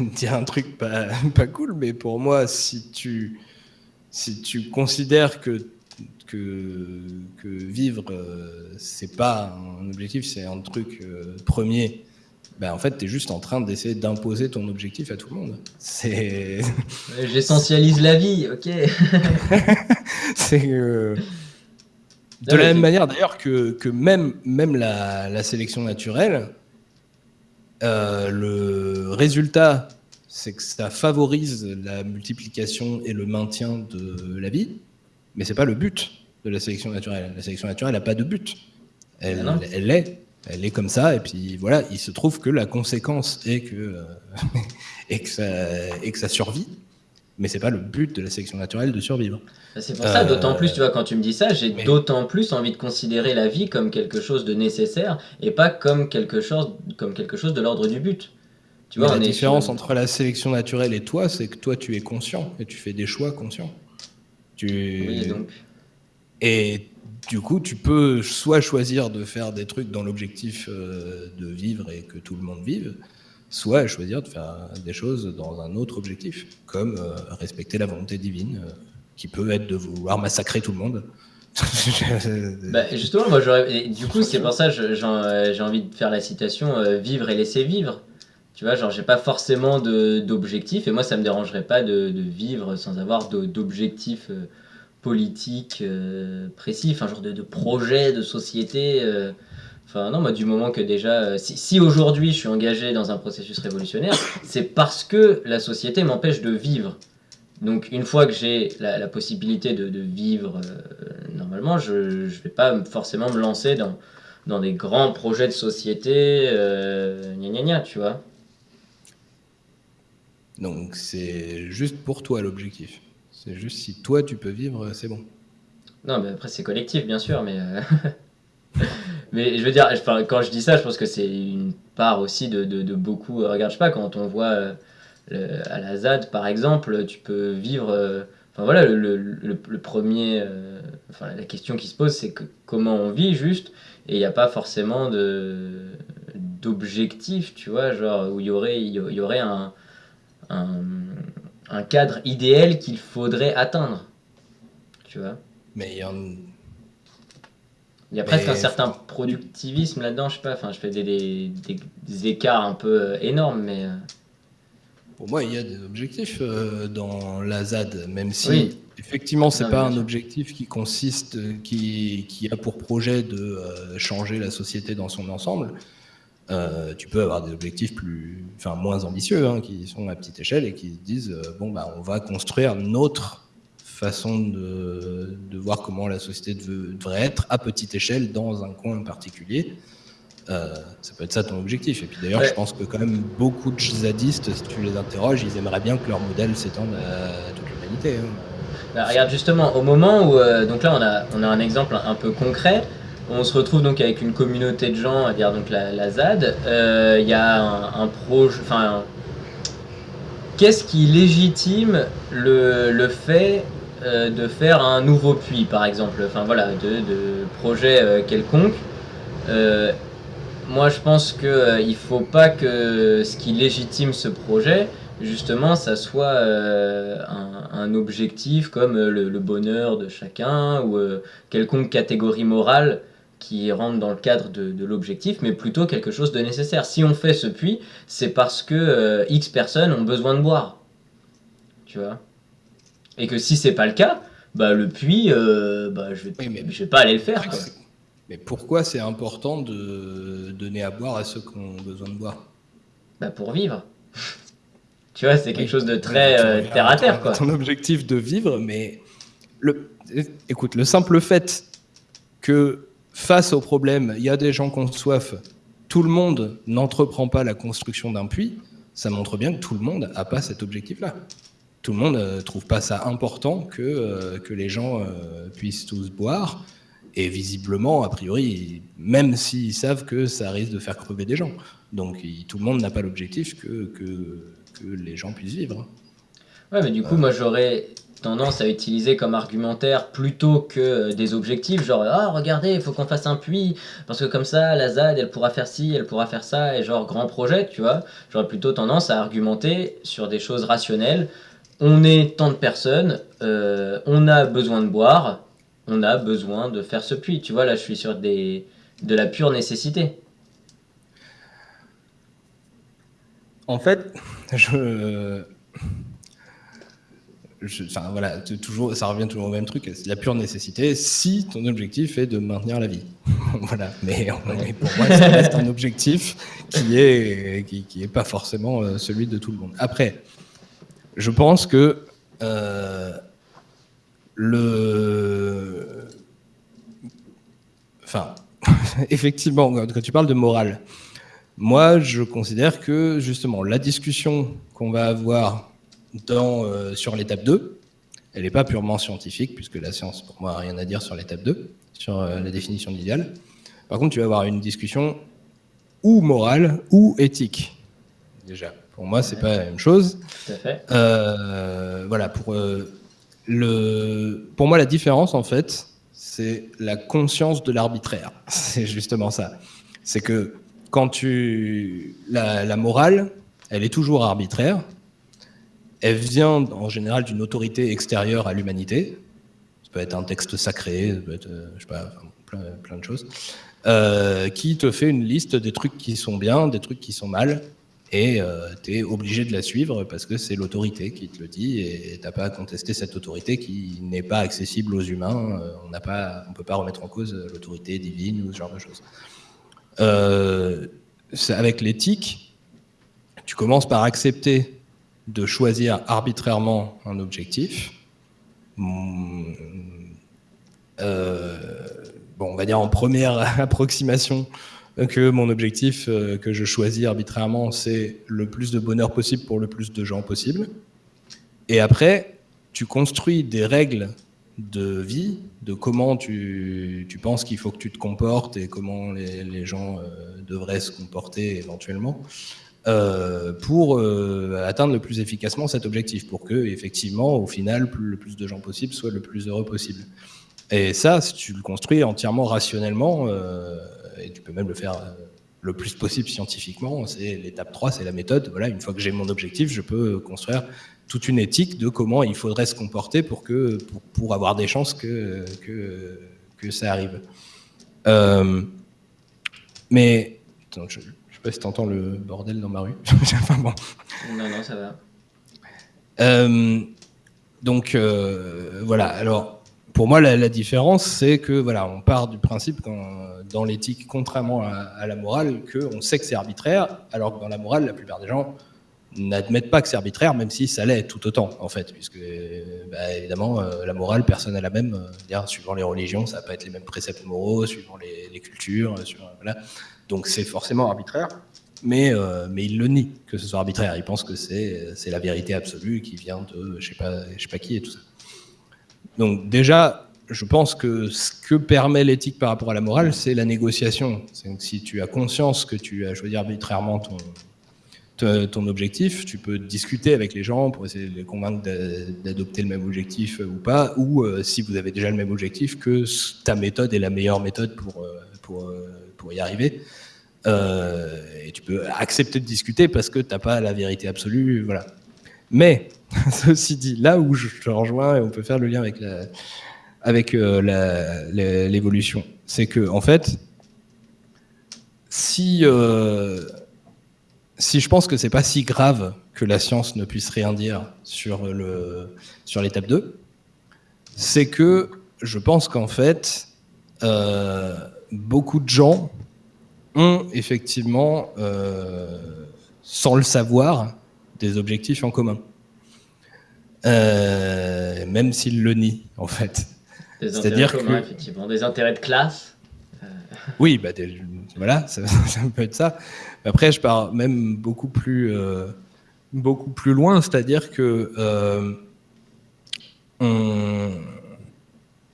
dire un truc pas, pas cool, mais pour moi, si tu, si tu considères que que, que vivre, euh, c'est pas un objectif, c'est un truc euh, premier. Ben, en fait, tu es juste en train d'essayer d'imposer ton objectif à tout le monde. C'est. J'essentialise la vie, ok. c'est. Euh, de la même manière d'ailleurs que, que, même, même la, la sélection naturelle, le résultat, c'est que ça favorise la multiplication et le maintien de la vie mais c'est pas le but de la sélection naturelle. La sélection naturelle n'a pas de but. Elle, ah elle, est, elle est comme ça, et puis voilà, il se trouve que la conséquence est que, euh, et que, ça, et que ça survit, mais c'est pas le but de la sélection naturelle de survivre. Bah, c'est pour ça, d'autant plus, tu vois, quand tu me dis ça, j'ai d'autant plus envie de considérer la vie comme quelque chose de nécessaire et pas comme quelque chose, comme quelque chose de l'ordre du but. Tu vois, la différence entre la sélection naturelle et toi, c'est que toi, tu es conscient et tu fais des choix conscients. Tu... Et du coup, tu peux soit choisir de faire des trucs dans l'objectif euh, de vivre et que tout le monde vive, soit choisir de faire des choses dans un autre objectif, comme euh, respecter la volonté divine, euh, qui peut être de vouloir massacrer tout le monde. bah, justement, moi, j'aurais. Du coup, c'est pour ça que j'ai envie de faire la citation vivre et laisser vivre. Tu vois, genre, j'ai pas forcément d'objectif, et moi, ça me dérangerait pas de, vivre sans avoir d'objectif politique précis, enfin, genre de, de, projet de société. Enfin, non, moi, du moment que déjà, euh, si, aujourd'hui je suis engagé dans un processus révolutionnaire, c'est parce que la société m'empêche de vivre. Donc, une fois que j'ai la, possibilité de, vivre euh, normalement, je ne vais pas forcément me lancer dans, dans des grands projets de société, euh, gna gna gna, tu vois. Donc, c'est juste pour toi l'objectif. C'est juste si toi tu peux vivre, c'est bon. Non, mais après, c'est collectif, bien sûr, mais. Euh, mais je veux dire, quand je dis ça, je pense que c'est une part aussi de, beaucoup. Euh, regarde, je sais pas, quand on voit euh, à la ZAD, par exemple, tu peux vivre. Euh, enfin voilà, le, premier. enfin, la question qui se pose, c'est comment on vit juste, et il n'y a pas forcément d'objectif, tu vois, genre où il y aurait, un, un cadre idéal qu'il faudrait atteindre, tu vois? Mais il y a il y a presque un certain productivisme là-dedans, je sais pas, enfin, je fais des, des, des, écarts un peu euh, énormes, mais... Euh. Pour moi, il y a des objectifs euh, dans la ZAD, même si effectivement, c'est pas un objectif qui consiste, qui, qui, a pour projet de changer la société dans son ensemble. Tu peux avoir des objectifs plus, enfin, moins ambitieux, hein, qui sont à petite échelle et qui disent bon, bah, on va construire notre façon de, de, voir comment la société devrait être à petite échelle dans un coin particulier. Euh, ça peut être ça ton objectif. Et puis d'ailleurs, je pense que quand même beaucoup de zadistes, si tu les interroges, ils aimeraient bien que leur modèle s'étende à toute l'humanité. Hein. Bah, regarde justement, au moment où, euh, donc là on a, on a un exemple un peu concret, on se retrouve donc avec une communauté de gens, à dire donc la, ZAD, euh, il y a un, projet, enfin, qu'est-ce qui légitime le, le fait euh, de faire un nouveau puits, par exemple, enfin voilà, de, de projet euh, quelconque. Moi, je pense qu'il ne faut pas que ce qui légitime ce projet, justement, ça soit un, objectif comme le, bonheur de chacun ou quelconque catégorie morale qui rentre dans le cadre de, de l'objectif, mais plutôt quelque chose de nécessaire. Si on fait ce puits, c'est parce que X personnes ont besoin de boire. Tu vois? Et que si c'est pas le cas, bah, le puits, euh, bah, je vais, je vais pas aller le faire. Mais pourquoi c'est important de donner à boire à ceux qui ont besoin de boire? Bah, Pour vivre. tu vois, c'est quelque chose de très euh, terre à terre. Quoi. Ton objectif de vivre, mais le, écoute, le simple fait que face au problème, il y a des gens qui ont soif, tout le monde n'entreprend pas la construction d'un puits, ça montre bien que tout le monde n'a pas cet objectif-là tout le monde ne euh, trouve pas ça important que, euh, que les gens euh, puissent tous boire. Et visiblement, a priori, même s'ils savent que ça risque de faire crever des gens. Donc tout le monde n'a pas l'objectif que, que, que, les gens puissent vivre. Ouais, mais du coup, moi j'aurais tendance à utiliser comme argumentaire plutôt que des objectifs, genre ah regardez, il faut qu'on fasse un puits parce que comme ça la ZAD elle pourra faire ci, elle pourra faire ça et genre grand projet, tu vois. J'aurais plutôt tendance à argumenter sur des choses rationnelles on est tant de personnes, euh, on a besoin de boire, on a besoin de faire ce puits. Tu vois, là, je suis sur des, de la pure nécessité. En fait, je, enfin, voilà, toujours, ça revient toujours au même truc, la pure nécessité si ton objectif est de maintenir la vie. voilà, mais, pour moi, ça reste un objectif qui est, qui, qui est pas forcément euh, celui de tout le monde. Après, je pense que euh, le. Enfin, effectivement, quand tu parles de morale, moi, je considère que justement, la discussion qu'on va avoir dans, euh, sur l'étape 2, elle n'est pas purement scientifique, puisque la science, pour moi, n'a rien à dire sur l'étape 2, sur euh, la définition de l'idéal. Par contre, tu vas avoir une discussion ou morale ou éthique, déjà. Pour moi, c'est pas la même chose. Tout à fait. Euh, voilà, pour, le, pour moi, la différence, en fait, c'est la conscience de l'arbitraire. C'est justement ça. C'est que quand tu. La, la, morale, elle est toujours arbitraire. Elle vient en général d'une autorité extérieure à l'humanité. peut être un texte sacré, ça peut être, pas, plein, de choses, qui te fait une liste des trucs qui sont bien, des trucs qui sont mal, et euh, tu es obligé de la suivre parce que c'est l'autorité qui te le dit et tu n'as pas à contester cette autorité qui n'est pas accessible aux humains. Euh, on ne peut pas remettre en cause l'autorité divine ou ce genre de choses. Euh, avec l'éthique, tu commences par accepter de choisir arbitrairement un objectif. bon, on va dire en première approximation, que mon objectif euh, que je choisis arbitrairement, c'est le plus de bonheur possible pour le plus de gens possible. Et après, tu construis des règles de vie, de comment tu, penses qu'il faut que tu te comportes et comment les, gens euh, devraient se comporter éventuellement, euh, pour atteindre le plus efficacement cet objectif, pour que, effectivement, au final, le plus de gens possible soient le plus heureux possible. Et ça, si tu le construis entièrement rationnellement, et tu peux même le faire euh, le plus possible scientifiquement. C'est l'étape 3, c'est la méthode. Voilà, une fois que j'ai mon objectif, je peux construire toute une éthique de comment il faudrait se comporter pour, que, pour, avoir des chances que, que, ça arrive. Euh, mais, sais pas si tu entends le bordel dans ma rue. Non, non, ça va. Euh, donc, voilà, alors pour moi, la, différence, c'est que voilà, on part du principe dans l'éthique, contrairement à, la morale, qu'on sait que c'est arbitraire, alors que dans la morale, la plupart des gens n'admettent pas que c'est arbitraire, même si ça l'est tout autant, en fait, puisque bah, évidemment, euh, la morale, personne n'a la même. Euh, suivant les religions, ça va pas être les mêmes préceptes moraux, suivant les, cultures, euh, voilà. Donc c'est forcément arbitraire. Mais, mais il le nie que ce soit arbitraire. Il pense que c'est la vérité absolue qui vient de je sais sais pas qui et tout ça. Donc déjà, je pense que ce que permet l'éthique par rapport à la morale, c'est la négociation. si tu as conscience que tu as choisi arbitrairement ton, ton objectif, tu peux discuter avec les gens pour essayer de les convaincre d'adopter le même objectif ou pas, ou euh, si vous avez déjà le même objectif, que ta méthode est la meilleure méthode pour, euh, pour, euh, pour y arriver. et tu peux accepter de discuter parce que tu n'as pas la vérité absolue. Voilà. Mais Ceci dit, là où je te rejoins, et on peut faire le lien avec avec euh, l'évolution, c'est que en fait, si euh, si je pense que c'est pas si grave que la science ne puisse rien dire sur le sur l'étape 2, c'est que je pense qu'en fait euh, beaucoup de gens ont effectivement, sans le savoir, des objectifs en commun. Euh, même s'il le nie, en fait. Des intérêts communs, effectivement. Des intérêts de classe euh. Oui, bah, voilà, ça, peut être ça. Après, je pars même beaucoup plus, euh, beaucoup plus loin, c'est-à-dire que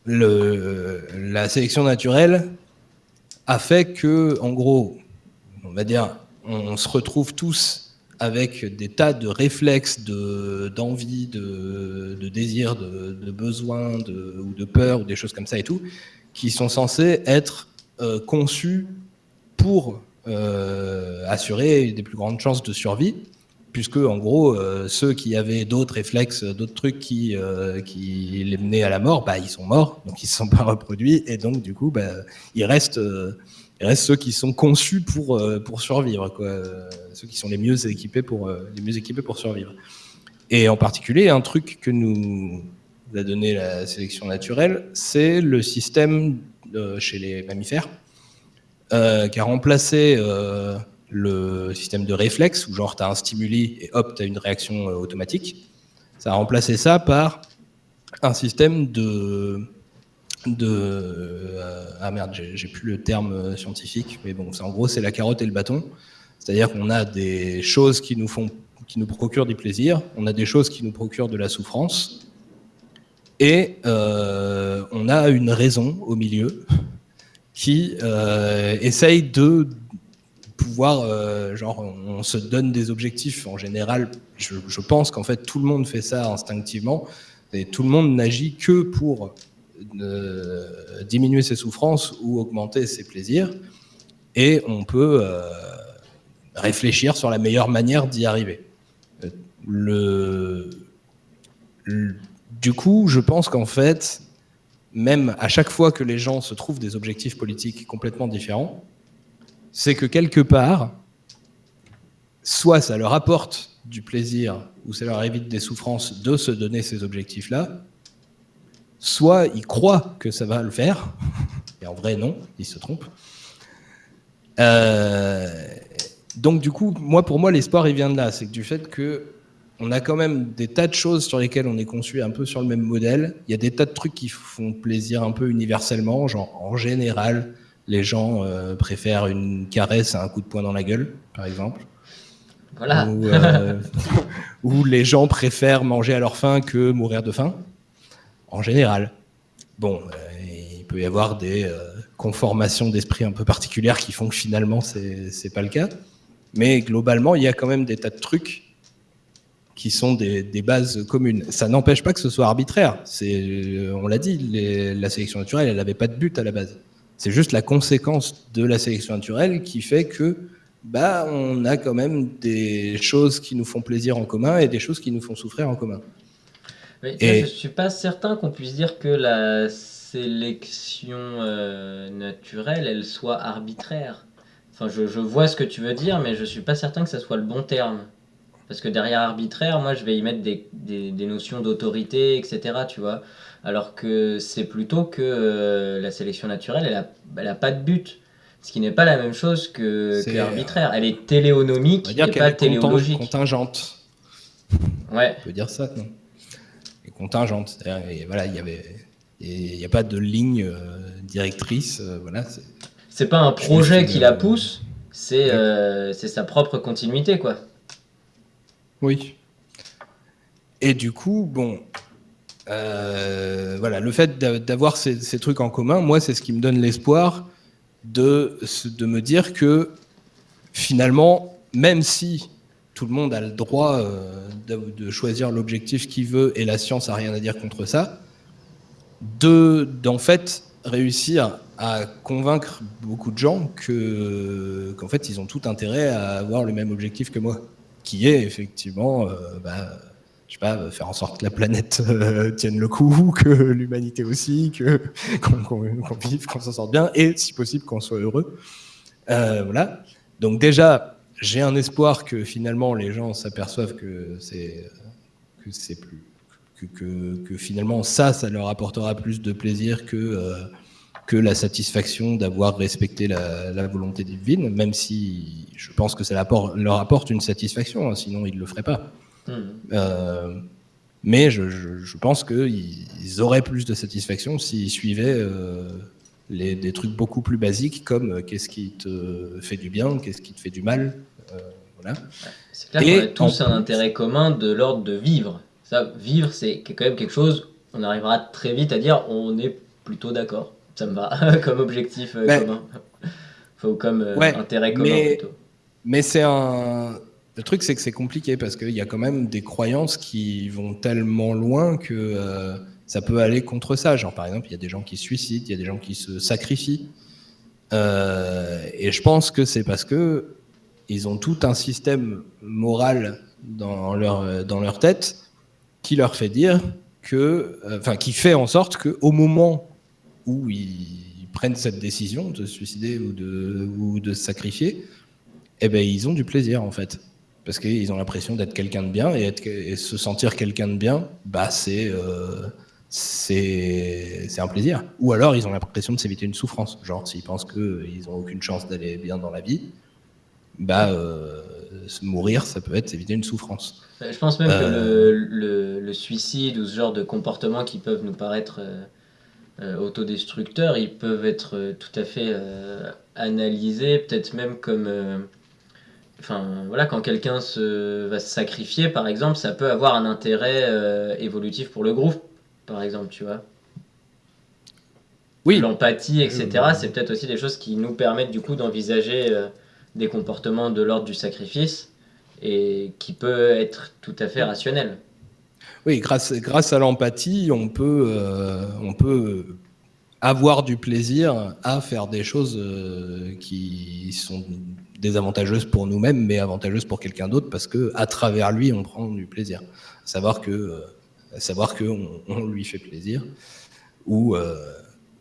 le, la sélection naturelle a fait que, en gros, on va dire, on se retrouve tous avec des tas de réflexes, d'envie, de, de, désir, de, de besoin, ou de peur, ou des choses comme ça et tout, qui sont censés être euh, conçus pour euh, assurer des plus grandes chances de survie, puisque en gros, euh, ceux qui avaient d'autres réflexes, d'autres trucs qui, qui les menaient à la mort, bah, ils sont morts, donc ils ne se sont pas reproduits, et donc du coup, bah, il reste il reste ceux qui sont conçus pour, euh, survivre, ceux qui sont les mieux équipés pour, euh, les mieux équipés pour survivre. Et en particulier, un truc que nous a donné la sélection naturelle, c'est le système euh, chez les mammifères, qui a remplacé le système de réflexe, où genre tu as un stimuli et hop, tu as une réaction automatique. Ça a remplacé ça par un système de euh, ah merde j'ai plus le terme euh, scientifique mais bon en gros c'est la carotte et le bâton c'est-à-dire qu'on a des choses qui nous font qui nous procurent du plaisir on a des choses qui nous procurent de la souffrance et euh, on a une raison au milieu qui essaye de pouvoir genre on se donne des objectifs en général je, pense qu'en fait tout le monde fait ça instinctivement et tout le monde n'agit que pour de diminuer ses souffrances ou augmenter ses plaisirs. Et on peut euh, réfléchir sur la meilleure manière d'y arriver. Le, du coup, je pense qu'en fait, même à chaque fois que les gens se trouvent des objectifs politiques complètement différents, c'est que quelque part, soit ça leur apporte du plaisir ou ça leur évite des souffrances de se donner ces objectifs-là, soit ils croient que ça va le faire, et en vrai non, ils se trompent. Euh, donc du coup, moi pour moi l'espoir il vient de là, c'est du fait que on a quand même des tas de choses sur lesquelles on est conçu un peu sur le même modèle. Il y a des tas de trucs qui font plaisir un peu universellement, genre en général, les gens euh, préfèrent une caresse à un coup de poing dans la gueule, par exemple. Voilà. Euh, ou, les gens préfèrent manger à leur faim que mourir de faim, en général. Bon, euh, il peut y avoir des conformations d'esprit un peu particulières qui font que finalement, c'est pas le cas. Mais globalement, il y a quand même des tas de trucs qui sont des, bases communes. Ça n'empêche pas que ce soit arbitraire. On l'a dit, la sélection naturelle, elle n'avait pas de but à la base. C'est juste la conséquence de la sélection naturelle qui fait que bah, on a quand même des choses qui nous font plaisir en commun et des choses qui nous font souffrir en commun. et... Je ne suis pas certain qu'on puisse dire que la sélection euh, naturelle, elle soit arbitraire. Enfin, je, je, vois ce que tu veux dire, mais je ne suis pas certain que ça soit le bon terme. Parce que derrière arbitraire, moi, je vais y mettre des, des, notions d'autorité, etc., tu vois. Alors que c'est plutôt que euh, la sélection naturelle, elle n'a elle a pas de but. Ce qui n'est pas la même chose que, que arbitraire. Elle est téléonomique et pas téléologique. contingente. Ouais. On peut dire ça, non? Et contingente. Et voilà, il y avait... Il n'y a pas de ligne euh, directrice. Euh, voilà, c'est pas un projet qui la pousse, c'est c'est sa propre continuité, quoi. Oui. Et du coup, bon, euh, voilà, le fait d'avoir ces, trucs en commun, moi, c'est ce qui me donne l'espoir de, de me dire que finalement, même si tout le monde a le droit euh, de, choisir l'objectif qu'il veut et la science a rien à dire contre ça, de d'en fait réussir à convaincre beaucoup de gens que qu'en fait ils ont tout intérêt à avoir le même objectif que moi qui est effectivement, euh, bah, je sais pas, faire en sorte que la planète euh, tienne le coup, que l'humanité aussi, qu'on vive, qu'on s'en sorte bien, et si possible qu'on soit heureux. Euh, voilà. Donc déjà, j'ai un espoir que finalement les gens s'aperçoivent que c'est que c'est plus que, que, finalement ça, ça leur apportera plus de plaisir que que la satisfaction d'avoir respecté la, volonté divine, même si je pense que ça leur apporte une satisfaction, hein, sinon ils ne le feraient pas. Euh, mais je, pense qu'ils auraient plus de satisfaction s'ils suivaient euh, les, des trucs beaucoup plus basiques comme euh, qu'est-ce qui te fait du bien, qu'est-ce qui te fait du mal. voilà. C'est clair qu'on a tous un intérêt commun de l'ordre de vivre. Ça, vivre, c'est quand même quelque chose, on arrivera très vite à dire on est plutôt d'accord ça me va comme objectif commun. Faut comme intérêt commun mais, plutôt. Mais c'est un. Le truc, c'est que c'est compliqué parce qu'il y a quand même des croyances qui vont tellement loin que euh, ça peut aller contre ça. Genre, par exemple, il y a des gens qui se suicident, il y a des gens qui se sacrifient. et je pense que c'est parce que ils ont tout un système moral dans leur, dans leur tête qui leur fait dire que, enfin, qui fait en sorte qu'au moment où ils prennent cette décision de se suicider ou de, ou de se sacrifier, eh ben, ils ont du plaisir en fait. Parce qu'ils ont l'impression d'être quelqu'un de bien et, être, se sentir quelqu'un de bien, bah, c'est euh, c'est un plaisir. Ou alors ils ont l'impression de s'éviter une souffrance. Genre s'ils pensent qu'ils n'ont aucune chance d'aller bien dans la vie, bah, euh, mourir, ça peut être s'éviter une souffrance. Je pense même que euh. le, le, le, suicide ou ce genre de comportements qui peuvent nous paraître euh, autodestructeurs, ils peuvent être euh, tout à fait euh, analysés, peut-être même comme... Enfin, voilà, quand quelqu'un se, va se sacrifier, par exemple, ça peut avoir un intérêt évolutif pour le groupe, par exemple, tu vois. Oui. L'empathie, etc., c'est peut-être aussi des choses qui nous permettent du coup d'envisager des comportements de l'ordre du sacrifice et qui peut être tout à fait rationnel. Oui, grâce, grâce à l'empathie, on peut, euh, on peut avoir du plaisir à faire des choses euh, qui sont désavantageuses pour nous-mêmes, mais avantageuses pour quelqu'un d'autre, parce que à travers lui, on prend du plaisir. Savoir que, euh, savoir que on, lui fait plaisir, ou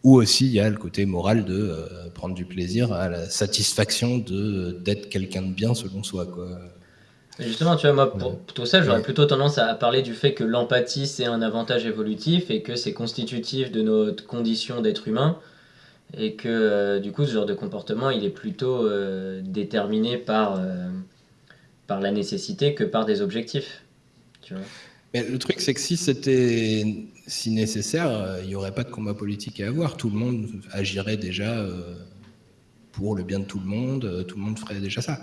ou aussi il y a le côté moral de prendre du plaisir à la satisfaction de d'être quelqu'un de bien selon soi quoi. Justement, tu vois, moi, pour tout ça, j'aurais plutôt tendance à parler du fait que l'empathie, c'est un avantage évolutif et que c'est constitutif de notre condition d'être humain. Et que, euh, du coup, ce genre de comportement, il est plutôt euh, déterminé par, euh, par la nécessité que par des objectifs. Mais le truc, c'est que si c'était si nécessaire, il n'y aurait pas de combat politique à avoir. Tout le monde agirait déjà pour le bien de tout le monde. Tout le monde ferait déjà ça.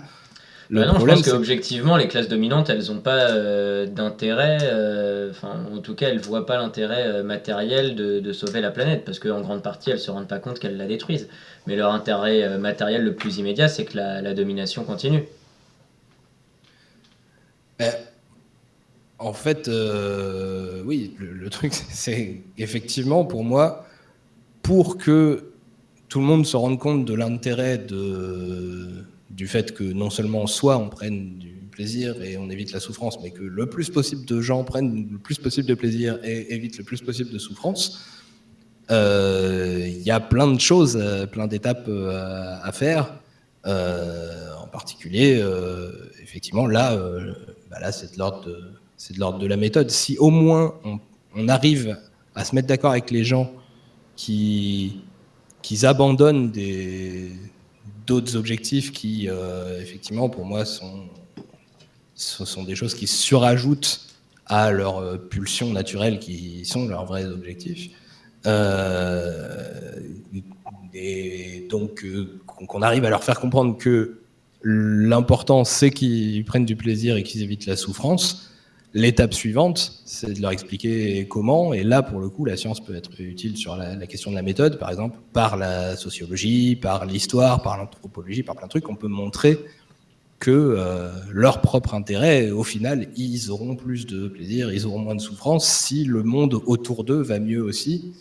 Le bah non, je pense qu'objectivement, les classes dominantes, elles n'ont pas euh, d'intérêt, euh, enfin, en tout cas, elles ne voient pas l'intérêt euh, matériel de, de, sauver la planète, parce qu'en grande partie, elles ne se rendent pas compte qu'elles la détruisent. Mais leur intérêt matériel le plus immédiat, c'est que la, la, domination continue. Ben, en fait, oui, le, le truc, c'est effectivement, pour moi, pour que tout le monde se rende compte de l'intérêt de du fait que non seulement soit on prenne du plaisir et on évite la souffrance, mais que le plus possible de gens prennent le plus possible de plaisir et évitent le plus possible de souffrance, euh, il y a plein de choses, euh, plein d'étapes euh, à faire. en particulier, effectivement, là, bah c'est de l'ordre de, la méthode. Si au moins on, arrive à se mettre d'accord avec les gens qui abandonnent des, d'autres objectifs qui, euh, effectivement, pour moi, sont, ce sont des choses qui surajoutent à leurs euh, pulsions naturelles qui sont leurs vrais objectifs. Euh, et donc, qu'on arrive à leur faire comprendre que l'important, c'est qu'ils prennent du plaisir et qu'ils évitent la souffrance. L'étape suivante, c'est de leur expliquer comment, et là, pour le coup, la science peut être utile sur la, question de la méthode, par exemple, par la sociologie, par l'histoire, par l'anthropologie, par plein de trucs, on peut montrer que euh, leur propre intérêt, au final, ils auront plus de plaisir, ils auront moins de souffrance si le monde autour d'eux va mieux aussi.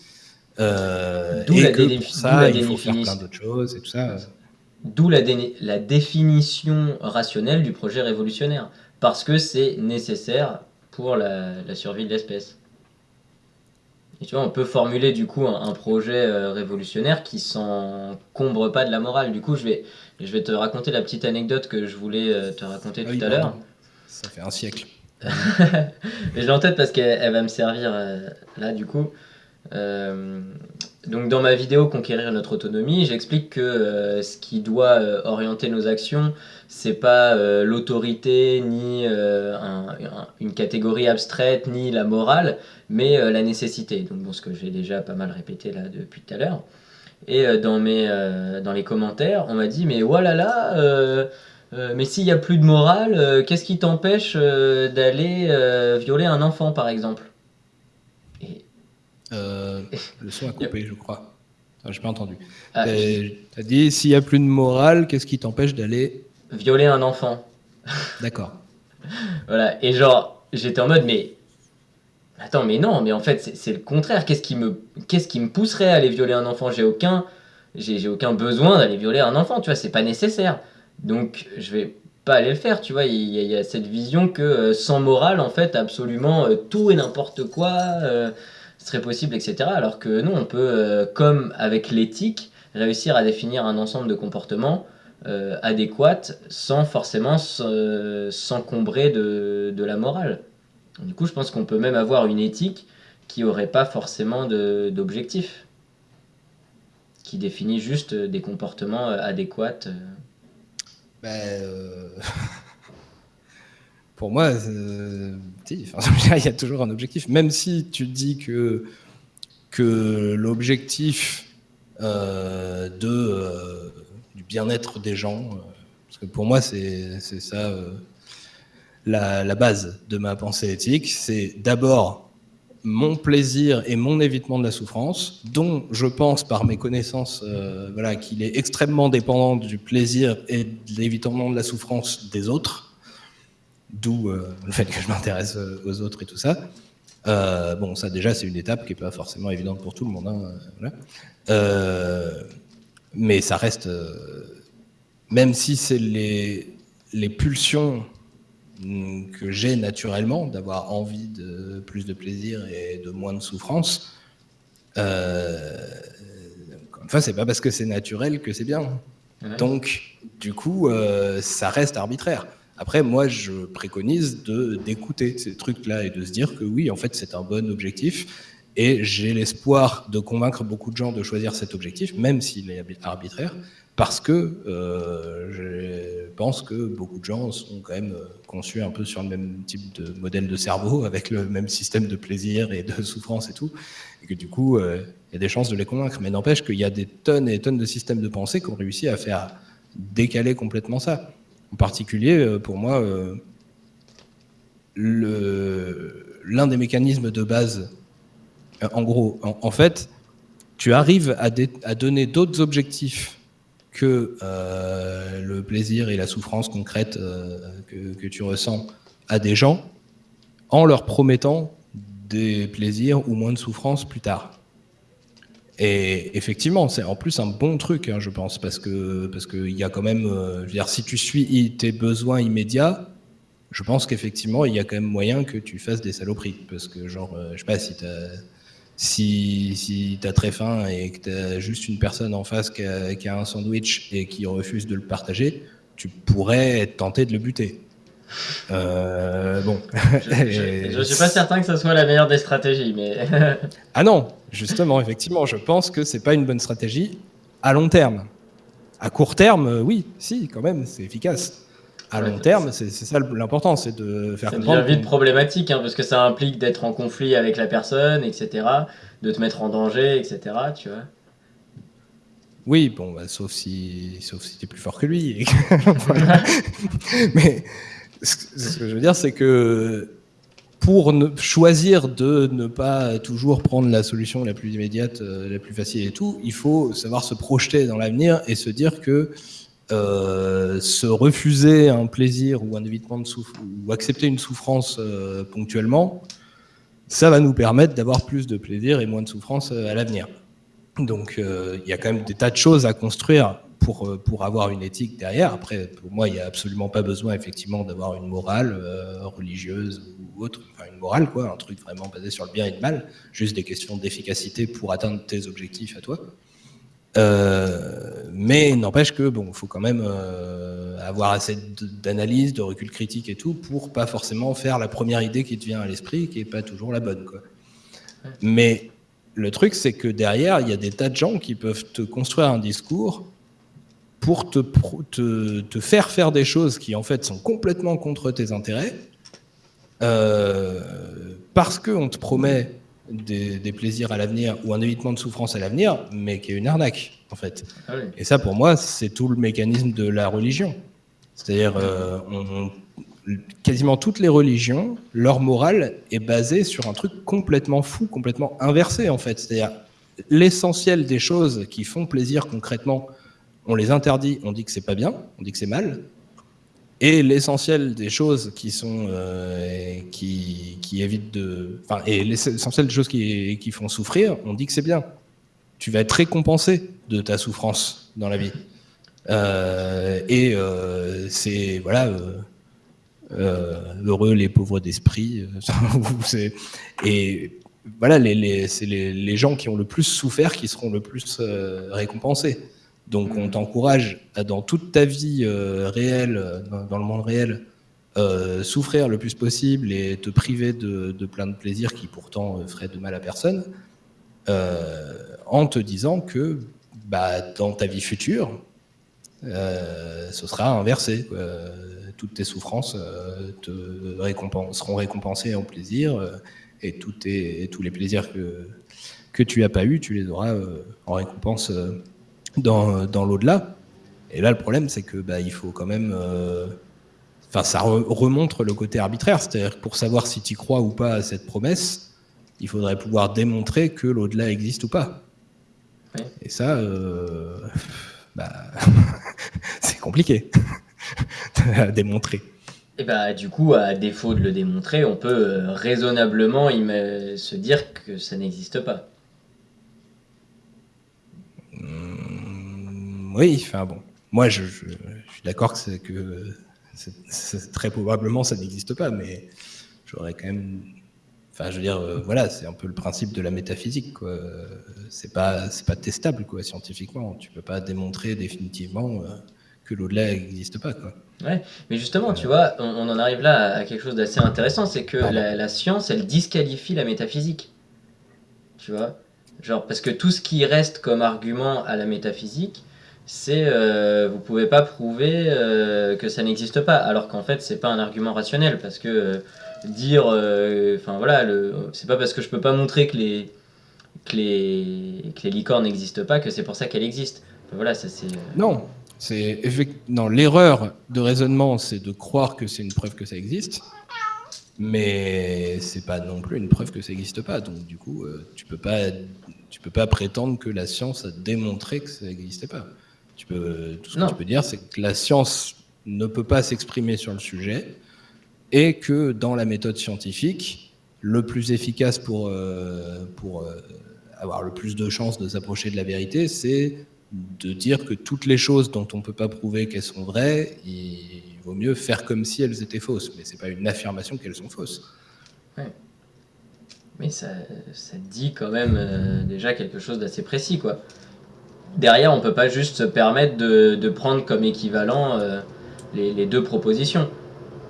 Euh, et la que pour ça, il faut faire plein d'autres choses et tout ça. D'où la, la définition rationnelle du projet révolutionnaire parce que c'est nécessaire pour la, survie de l'espèce. Et tu vois, on peut formuler du coup un, projet euh, révolutionnaire qui s'encombre pas de la morale. Du coup, je vais, je vais te raconter la petite anecdote que je voulais euh, te raconter ah tout à l'heure. Ça fait un siècle. Mais je l'ai en tête parce qu'elle va me servir euh, là, du coup. donc dans ma vidéo Conquérir notre autonomie, j'explique que ce qui doit orienter nos actions, c'est pas euh, l'autorité ni euh, une catégorie abstraite ni la morale, mais euh, la nécessité. Donc bon, ce que j'ai déjà pas mal répété là depuis tout à l'heure. Et dans, mes, dans les commentaires, on m'a dit mais voilà là, mais s'il n'y a plus de morale, qu'est-ce qui t'empêche d'aller violer un enfant par exemple? Et... Le son a coupé, je crois. Je n'ai pas entendu. Ah, tu as dit s'il n'y a plus de morale, qu'est-ce qui t'empêche d'aller violer un enfant. D'accord. voilà, et genre, j'étais en mode, mais attends, mais non, mais en fait, c'est le contraire. Qu'est-ce qui, me, qui me pousserait à aller violer un enfant? J'ai aucun, j'ai, aucun besoin d'aller violer un enfant, tu vois, c'est pas nécessaire. Donc, je vais pas aller le faire, tu vois. Il y, a, cette vision que euh, sans morale, en fait, absolument euh, tout et n'importe quoi euh, serait possible, etc. Alors que non, on peut, comme avec l'éthique, réussir à définir un ensemble de comportements euh, adéquate sans forcément s'encombrer de, de, la morale. Du coup, je pense qu'on peut même avoir une éthique qui n'aurait pas forcément d'objectif, qui définit juste des comportements euh, adéquats. Euh. Ben, pour moi, il y a toujours un objectif. Même si tu dis que, que l'objectif de bien-être des gens. Euh, parce que pour moi, c'est ça euh, la, base de ma pensée éthique. C'est d'abord mon plaisir et mon évitement de la souffrance, dont je pense par mes connaissances euh, voilà, qu'il est extrêmement dépendant du plaisir et de l'évitement de la souffrance des autres, d'où le fait que je m'intéresse aux autres et tout ça. bon, ça déjà, c'est une étape qui n'est pas forcément évidente pour tout le monde. Hein, mais ça reste, euh, même si c'est les, les pulsions que j'ai naturellement, d'avoir envie de plus de plaisir et de moins de souffrance, enfin, c'est pas parce que c'est naturel que c'est bien. Donc, du coup, ça reste arbitraire. Après, moi, je préconise d'écouter ces trucs-là et de se dire que oui, en fait, c'est un bon objectif. Et j'ai l'espoir de convaincre beaucoup de gens de choisir cet objectif, même s'il est arbitraire, parce que euh, je pense que beaucoup de gens sont quand même conçus un peu sur le même type de modèle de cerveau, avec le même système de plaisir et de souffrance et tout, et que du coup, euh, il y a des chances de les convaincre. Mais n'empêche qu'il y a des tonnes et des tonnes de systèmes de pensée qui ont réussi à faire décaler complètement ça. En particulier, euh, pour moi, euh, l'un des mécanismes de base, euh, en gros, en, fait, tu arrives à, donner d'autres objectifs que le plaisir et la souffrance concrète que, tu ressens à des gens en leur promettant des plaisirs ou moins de souffrance plus tard. Et effectivement, c'est en plus un bon truc, hein, je pense, parce que parce qu'il y a quand même, euh, je veux dire, si tu suis tes besoins immédiats, je pense qu'effectivement, il y a quand même moyen que tu fasses des saloperies, parce que genre, euh, je sais pas si t'as si, si as très faim et que tu as juste une personne en face qui a, qui a, un sandwich et qui refuse de le partager, tu pourrais être tenté de le buter. Euh, bon. Je ne suis pas certain que ce soit la meilleure des stratégies, mais. ah non, justement, effectivement, je pense que c'est pas une bonne stratégie à long terme. À court terme, euh, oui, si, quand même, c'est efficace. À long terme, c'est ça l'important, c'est de faire comprendre. C'est vite problématique, hein, parce que ça implique d'être en conflit avec la personne, etc., de te mettre en danger, etc., tu vois. Oui, bon, bah, sauf si, sauf si tu es plus fort que lui. Mais ce que je veux dire, c'est que pour choisir de ne pas toujours prendre la solution la plus immédiate, euh, la plus facile et tout, il faut savoir se projeter dans l'avenir et se dire que euh, se refuser un plaisir ou un évitement de ou accepter une souffrance euh, ponctuellement, ça va nous permettre d'avoir plus de plaisir et moins de souffrance à l'avenir. Donc il y a quand même des tas de choses à construire pour, euh, pour avoir une éthique derrière. Après, pour moi, il n'y a absolument pas besoin effectivement d'avoir une morale euh, religieuse ou autre, enfin une morale quoi, un truc vraiment basé sur le bien et le mal, juste des questions d'efficacité pour atteindre tes objectifs à toi. Euh, mais n'empêche que bon, faut quand même avoir assez d'analyse, de recul critique et tout pour pas forcément faire la première idée qui te vient à l'esprit, qui est pas toujours la bonne quoi. Mais le truc, c'est que derrière, il y a des tas de gens qui peuvent te construire un discours pour te, te, faire faire des choses qui en fait sont complètement contre tes intérêts, euh, parce qu'on te promet des, plaisirs à l'avenir ou un évitement de souffrance à l'avenir, mais qui est une arnaque en fait. Ah Et ça pour moi c'est tout le mécanisme de la religion. C'est-à-dire euh, quasiment toutes les religions, leur morale est basée sur un truc complètement fou, complètement inversé en fait. C'est-à-dire l'essentiel des choses qui font plaisir concrètement on les interdit, on dit que c'est pas bien, on dit que c'est mal. Et l'essentiel des choses qui sont euh, qui, évitent de, enfin, et l'essentiel des choses qui, font souffrir, on dit que c'est bien. Tu vas être récompensé de ta souffrance dans la vie. Euh, et euh, c'est voilà, heureux les pauvres d'esprit. et voilà, c'est les, gens qui ont le plus souffert qui seront le plus récompensés. Donc on t'encourage dans toute ta vie euh, réelle, euh, dans, le monde réel, euh, souffrir le plus possible et te priver de, plein de plaisirs qui pourtant feraient de mal à personne, en te disant que bah, dans ta vie future, ce sera inversé. toutes tes souffrances te seront récompensées en plaisir et, tous les plaisirs que, que tu n'as pas eu, tu les auras en récompense dans, dans l'au-delà. Et là, le problème, c'est que bah, il faut quand même. Euh, enfin, ça remontre le côté arbitraire. C'est-à-dire que pour savoir si tu crois ou pas à cette promesse, il faudrait pouvoir démontrer que l'au-delà existe ou pas. Et ça, euh, bah, c'est compliqué à démontrer. Et bah, du coup, à défaut de le démontrer, on peut euh, raisonnablement se dire que ça n'existe pas. Oui, enfin bon. Moi, je, suis d'accord que, que très probablement ça n'existe pas, mais j'aurais quand même. Enfin, je veux dire, voilà, c'est un peu le principe de la métaphysique. C'est pas, c'est pas testable, quoi, scientifiquement. Tu peux pas démontrer définitivement que l'au-delà n'existe pas, quoi. Ouais, mais justement, tu vois, on, en arrive là à quelque chose d'assez intéressant, c'est que la, science, elle disqualifie la métaphysique. Tu vois? Genre, parce que tout ce qui reste comme argument à la métaphysique, c'est euh, vous pouvez pas prouver euh, que ça n'existe pas, alors qu'en fait, c'est pas un argument rationnel, parce que euh, dire, euh, enfin voilà, c'est pas parce que je peux pas montrer que les, que les, que les licornes n'existent pas que c'est pour ça qu'elles existent. voilà, ça c'est. Non, c'est non l'erreur de raisonnement, c'est de croire que c'est une preuve que ça existe, mais c'est pas non plus une preuve que ça n'existe pas. Donc du coup, tu peux pas, tu peux pas prétendre que la science a démontré que ça n'existait pas. Tu peux, tout ce que tu peux dire, c'est que la science ne peut pas s'exprimer sur le sujet et que dans la méthode scientifique, le plus efficace pour, euh, pour euh, avoir le plus de chances de s'approcher de la vérité, c'est de dire que toutes les choses dont on ne peut pas prouver qu'elles sont vraies, il vaut mieux faire comme si elles étaient fausses. Mais ce n'est pas une affirmation qu'elles sont fausses. Ouais. Mais ça, ça, dit quand même euh, déjà quelque chose d'assez précis. quoi. Derrière, on ne peut pas juste se permettre de, de prendre comme équivalent euh, les, les, deux propositions.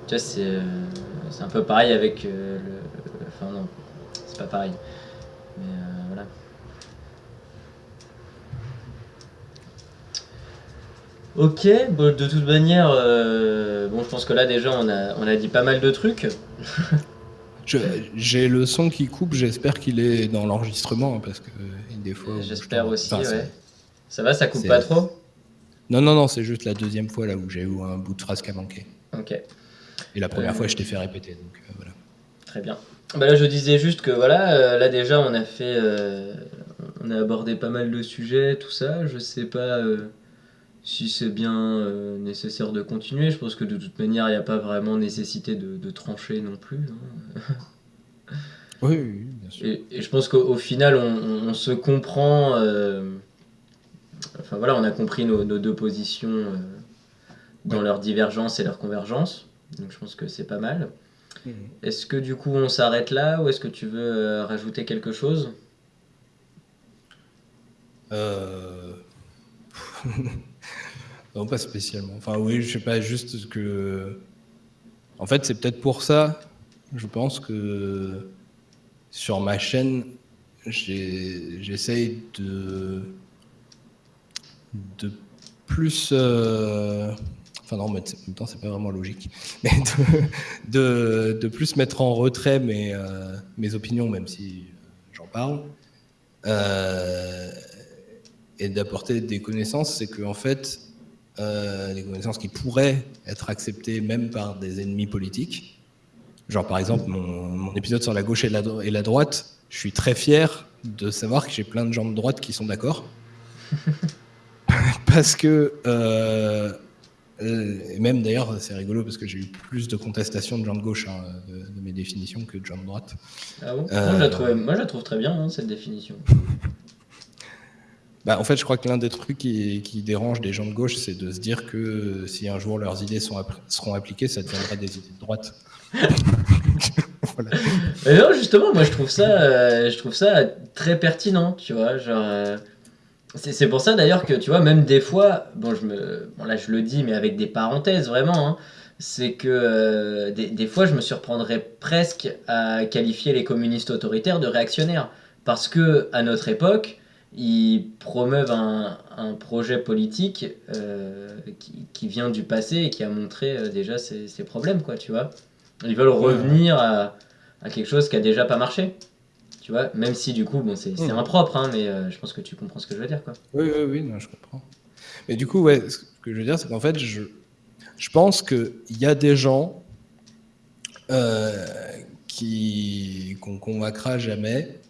Tu vois, c'est euh, un peu pareil avec le... Enfin non, c'est pas pareil. Ok, bon, de toute manière, euh, bon, je pense que là déjà on a, on a dit pas mal de trucs. J'ai le son qui coupe, j'espère qu'il est dans l'enregistrement hein, parce que des fois. J'espère aussi, ouais. Ça va, ça coupe pas trop? Non, non, non, c'est juste la deuxième fois là où j'ai eu un bout de phrase qui a manqué. Ok. Et la première euh, fois, je t'ai fait répéter, donc euh, voilà. Très bien. Bah là, je disais juste que voilà, là déjà on a fait, on a abordé pas mal de sujets, tout ça. Je sais pas si c'est bien euh, nécessaire de continuer. Je pense que de toute manière, il n'y a pas vraiment nécessité de, trancher non plus. Hein. oui, bien sûr. Et, je pense qu'au final, on, se comprend. Euh, enfin voilà, on a compris nos, deux positions euh, dans leur divergence et leur convergence. Donc je pense que c'est pas mal. Est-ce que du coup on s'arrête là ou est-ce que tu veux rajouter quelque chose? Euh... Non, pas spécialement. Enfin, oui, je sais pas, juste que. En fait, c'est peut-être pour ça, je pense que sur ma chaîne, j'essaye de. De plus. Euh, enfin, non, mais en même temps, c'est pas vraiment logique. De, de, plus mettre en retrait mes, euh, mes opinions, même si j'en parle. Euh, et d'apporter des connaissances, c'est qu'en en fait, des connaissances qui pourraient être acceptées même par des ennemis politiques. Genre par exemple mon, épisode sur la gauche et la, et la, droite, je suis très fier de savoir que j'ai plein de gens de droite qui sont d'accord. parce que, euh, et même d'ailleurs c'est rigolo parce que j'ai eu plus de contestations de gens de gauche hein, de, mes définitions que de gens de droite. Ah bon? Moi, je la trouve, moi, je la trouve, très bien hein, cette définition. Bah, en fait, je crois que l'un des trucs qui, qui, dérange des gens de gauche, c'est de se dire que si un jour leurs idées sont, seront appliquées, ça deviendra des idées de droite. non, justement, moi je trouve ça, euh, je trouve ça très pertinent, tu vois. Genre, euh, c'est pour ça d'ailleurs que, tu vois, même des fois, bon, je me, bon, là je le dis, mais avec des parenthèses vraiment, hein, c'est que euh, des, des, fois je me surprendrais presque à qualifier les communistes autoritaires de réactionnaires. Parce que à notre époque, ils promeuvent un, un projet politique euh, qui, qui, vient du passé et qui a montré euh, déjà ses, ses, problèmes, quoi, tu vois. Ils veulent revenir à, à, quelque chose qui a déjà pas marché, tu vois, même si du coup, bon, c'est impropre, hein, mais euh, je pense que tu comprends ce que je veux dire, quoi. Oui, oui, oui, non, je comprends. Mais du coup, ouais, ce que je veux dire, c'est qu'en fait, je, je pense qu'il y a des gens qui qu'on convaincra jamais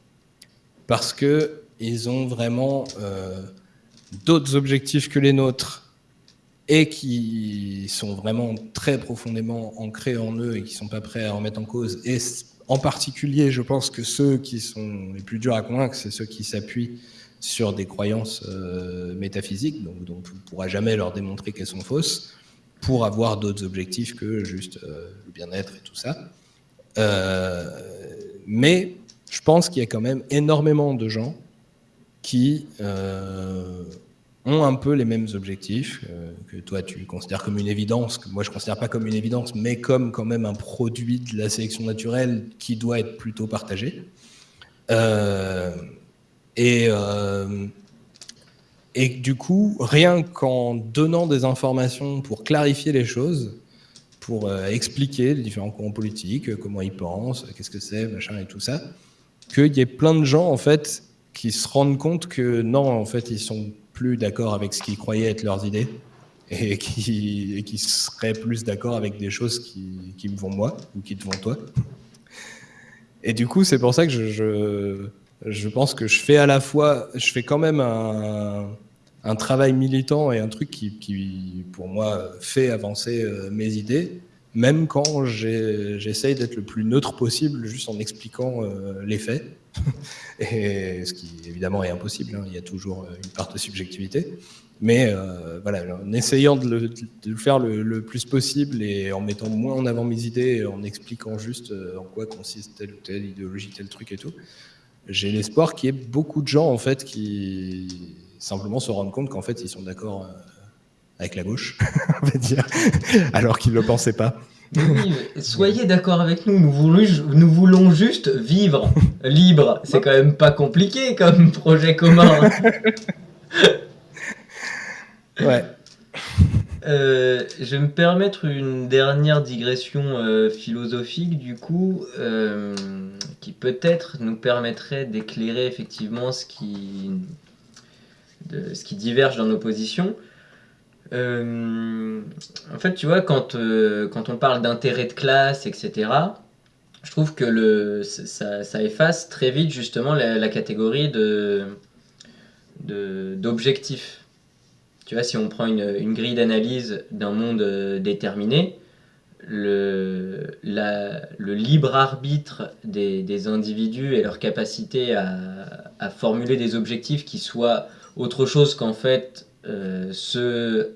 parce que ils ont vraiment euh, d'autres objectifs que les nôtres et qui sont vraiment très profondément ancrés en eux et qui sont pas prêts à en mettre en cause. Et en particulier, je pense que ceux qui sont les plus durs à convaincre, c'est ceux qui s'appuient sur des croyances euh, métaphysiques, donc on ne pourra jamais leur démontrer qu'elles sont fausses, pour avoir d'autres objectifs que juste euh, le bien-être et tout ça. mais je pense qu'il y a quand même énormément de gens qui ont un peu les mêmes objectifs que toi tu considères comme une évidence, que moi je considère pas comme une évidence, mais comme quand même un produit de la sélection naturelle qui doit être plutôt partagé. et et du coup, rien qu'en donnant des informations pour clarifier les choses, pour euh, expliquer les différents courants politiques, euh, comment ils pensent, qu'est-ce que c'est, machin et tout ça, qu'il y ait plein de gens en fait qui se rendent compte que non, en fait, ils sont plus d'accord avec ce qu'ils croyaient être leurs idées et qui, qui seraient plus d'accord avec des choses qui, qui, me vont moi ou qui te vont toi. Et du coup, c'est pour ça que je, je, je, pense que je fais à la fois, je fais quand même un, un travail militant et un truc qui, pour moi, fait avancer euh, mes idées, même quand j'essaye d'être le plus neutre possible, juste en expliquant euh, les faits. et ce qui, évidemment, est impossible. Hein. il y a toujours euh, une part de subjectivité. Mais voilà, en essayant de le, faire le, plus possible et en mettant moins en avant mes idées, en expliquant juste en quoi consiste telle ou telle idéologie, tel truc et tout, j'ai l'espoir qu'il y ait beaucoup de gens en fait qui simplement se rendre compte qu'en fait, ils sont d'accord euh, avec la gauche, on va dire, alors qu'ils ne le pensaient pas. Oui, soyez d'accord avec nous, nous voulons, nous voulons juste vivre libre. C'est quand même pas compliqué comme projet commun. ouais. Euh, je vais me permettre une dernière digression euh, philosophique du coup, qui peut-être nous permettrait d'éclairer effectivement ce qui de ce qui diverge dans nos positions. Euh, en fait, tu vois, quand, euh, quand on parle d'intérêt de classe, etc., je trouve que le, ça, efface très vite justement la, catégorie de, d'objectifs. Tu vois, si on prend une, une grille d'analyse d'un monde euh, déterminé, le, le libre arbitre des, des, individus et leur capacité à, à formuler des objectifs qui soient autre chose qu'en fait euh, ce euh,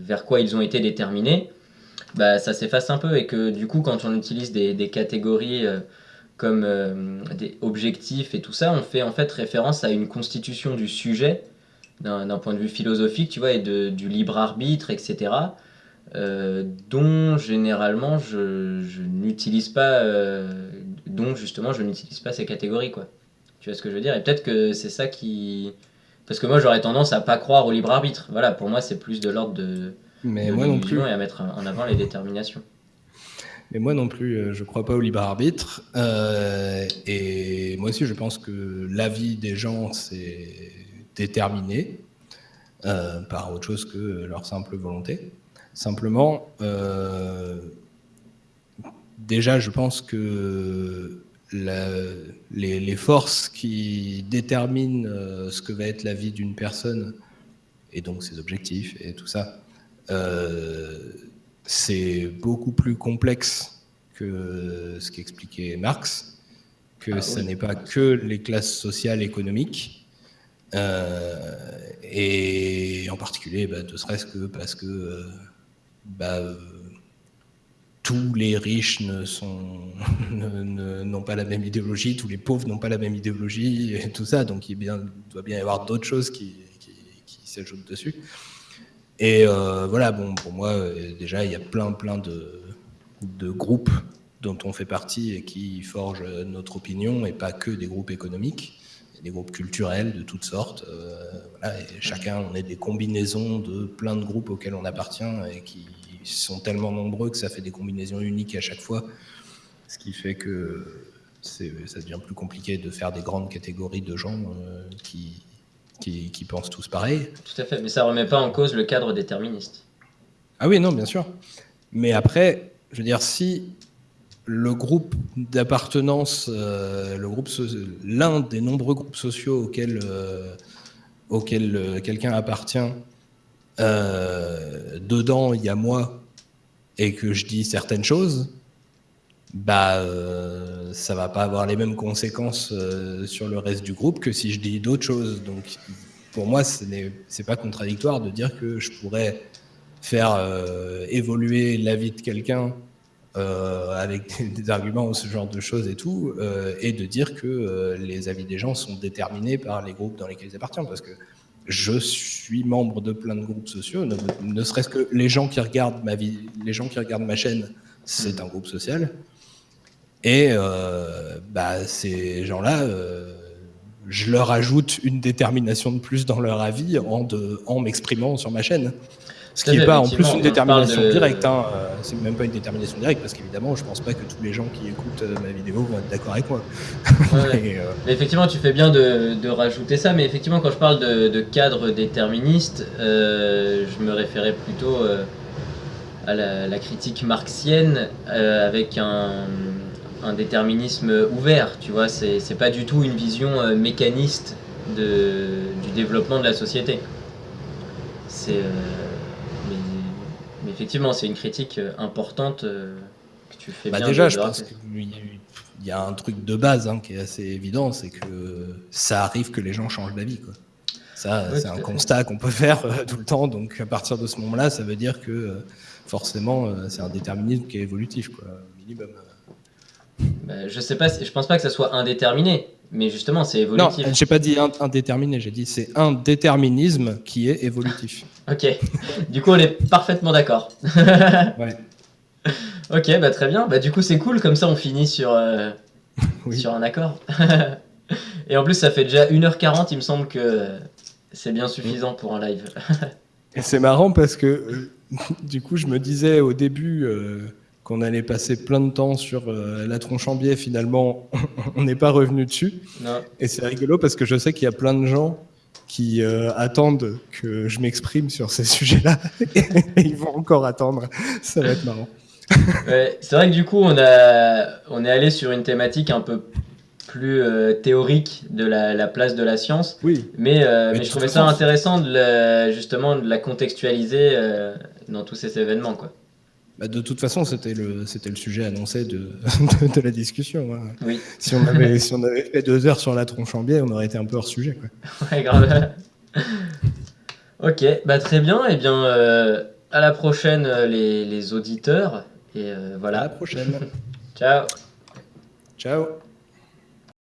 vers quoi ils ont été déterminés, bah, ça s'efface un peu et que du coup quand on utilise des, des catégories euh, comme des objectifs et tout ça, on fait en fait référence à une constitution du sujet d'un point de vue philosophique, tu vois, et de, du libre arbitre, etc. dont généralement je, je n'utilise pas, dont justement je n'utilise pas ces catégories, quoi. Tu vois ce que je veux dire? Et peut-être que c'est ça qui, parce que moi, j'aurais tendance à pas croire au libre arbitre. Voilà, pour moi, c'est plus de l'ordre de. Mais moi non plus. Et à mettre en avant les déterminations. Mais moi non plus, euh, je crois pas au libre arbitre. Euh, et moi aussi, je pense que l'avis des gens, c'est déterminé euh, par autre chose que leur simple volonté. Simplement, déjà, je pense que les, forces qui déterminent euh, ce que va être la vie d'une personne, et donc ses objectifs et tout ça, euh, c'est beaucoup plus complexe que ce qu'expliquait Marx, que ah ce n'est pas que les classes sociales économiques, euh, et en particulier, bah, ne serait-ce que parce que bah, tous les riches ne n'ont pas la même idéologie, tous les pauvres n'ont pas la même idéologie, et tout ça. Donc il, doit bien y avoir d'autres choses qui, s'ajoutent dessus. Et euh, voilà, bon, pour moi, euh, déjà, il y a plein, plein de, groupes dont on fait partie et qui forgent notre opinion, et pas que des groupes économiques, des groupes culturels de toutes sortes. Euh, voilà, chacun, on est des combinaisons de plein de groupes auxquels on appartient et qui sont tellement nombreux que ça fait des combinaisons uniques à chaque fois, ce qui fait que ça devient plus compliqué de faire des grandes catégories de gens euh, qui, qui, pensent tous pareil. Tout à fait, mais ça ne remet pas en cause le cadre déterministe. Ah oui, non, bien sûr. Mais après, je veux dire, si le groupe d'appartenance, euh, le groupe, l'un des nombreux groupes sociaux auxquels, euh, auxquels quelqu'un appartient, euh, dedans il y a moi et que je dis certaines choses, bah euh, ça va pas avoir les mêmes conséquences euh, sur le reste du groupe que si je dis d'autres choses. Donc pour moi, ce n'est pas contradictoire de dire que je pourrais faire évoluer la vie de quelqu'un avec des, arguments ou ce genre de choses et tout, et de dire que les avis des gens sont déterminés par les groupes dans lesquels ils appartiennent. Parce que je suis membre de plein de groupes sociaux, ne, serait-ce que les gens qui regardent ma chaîne, c'est un groupe social. Et bah, ces gens-là, je leur ajoute une détermination de plus dans leur avis en m'exprimant sur ma chaîne. Ce qui n'est pas en plus une détermination directe. Hein. Euh, c'est même pas une détermination directe parce qu'évidemment, je pense pas que tous les gens qui écoutent euh, ma vidéo vont être d'accord avec moi. Euh, effectivement, tu fais bien de, rajouter ça, mais effectivement, quand je parle de, cadre déterministe, je me référais plutôt à la, critique marxienne avec un, un, déterminisme ouvert. Tu vois, c'est pas du tout une vision mécaniste de, du développement de la société. C'est effectivement, c'est une critique euh, importante euh, que tu fais bah bien. Déjà, je pense qu'il y a un truc de base hein, qui est assez évident, c'est que ça arrive que les gens changent d'avis. Ça, c'est un constat qu'on peut faire euh, tout le temps. Donc, à partir de ce moment-là, ça veut dire que forcément, c'est un déterminisme qui est évolutif, quoi, minimum. Bah, je sais pas, je pense pas que ça soit indéterminé, mais justement, c'est évolutif. Non, j'ai pas dit indéterminé, j'ai dit c'est un déterminisme qui est évolutif. Ok, du coup, on est parfaitement d'accord. ouais. Ok, bah très bien. Bah du coup, c'est cool, comme ça, on finit sur, euh, sur un accord. Et en plus, ça fait déjà 1h40, il me semble que c'est bien suffisant pour un live. Et c'est marrant parce que, euh, du coup, je me disais au début. Euh, qu'on allait passer plein de temps sur la tronche en biais, finalement, on n'est pas revenu dessus. Et c'est rigolo parce que je sais qu'il y a plein de gens qui euh, attendent que je m'exprime sur ces sujets-là. et ils vont encore attendre. Ça va être marrant. c'est vrai que du coup, on, a, on est allé sur une thématique un peu plus euh, théorique de la, place de la science. Oui. Mais, mais, je trouvais ça intéressant de justement de la contextualiser dans tous ces événements. Quoi. Bah, de toute façon, c'était le, c'était le sujet annoncé de, de, la discussion. Hein. Oui. Si, on avait, si on avait fait deux heures sur la tronche en biais, on aurait été un peu hors sujet. Quoi. Ouais, grave. ok, bah, très bien. Et eh bien, euh, à la prochaine, euh, les, les auditeurs. Et euh, voilà. À la prochaine. Ciao. Ciao.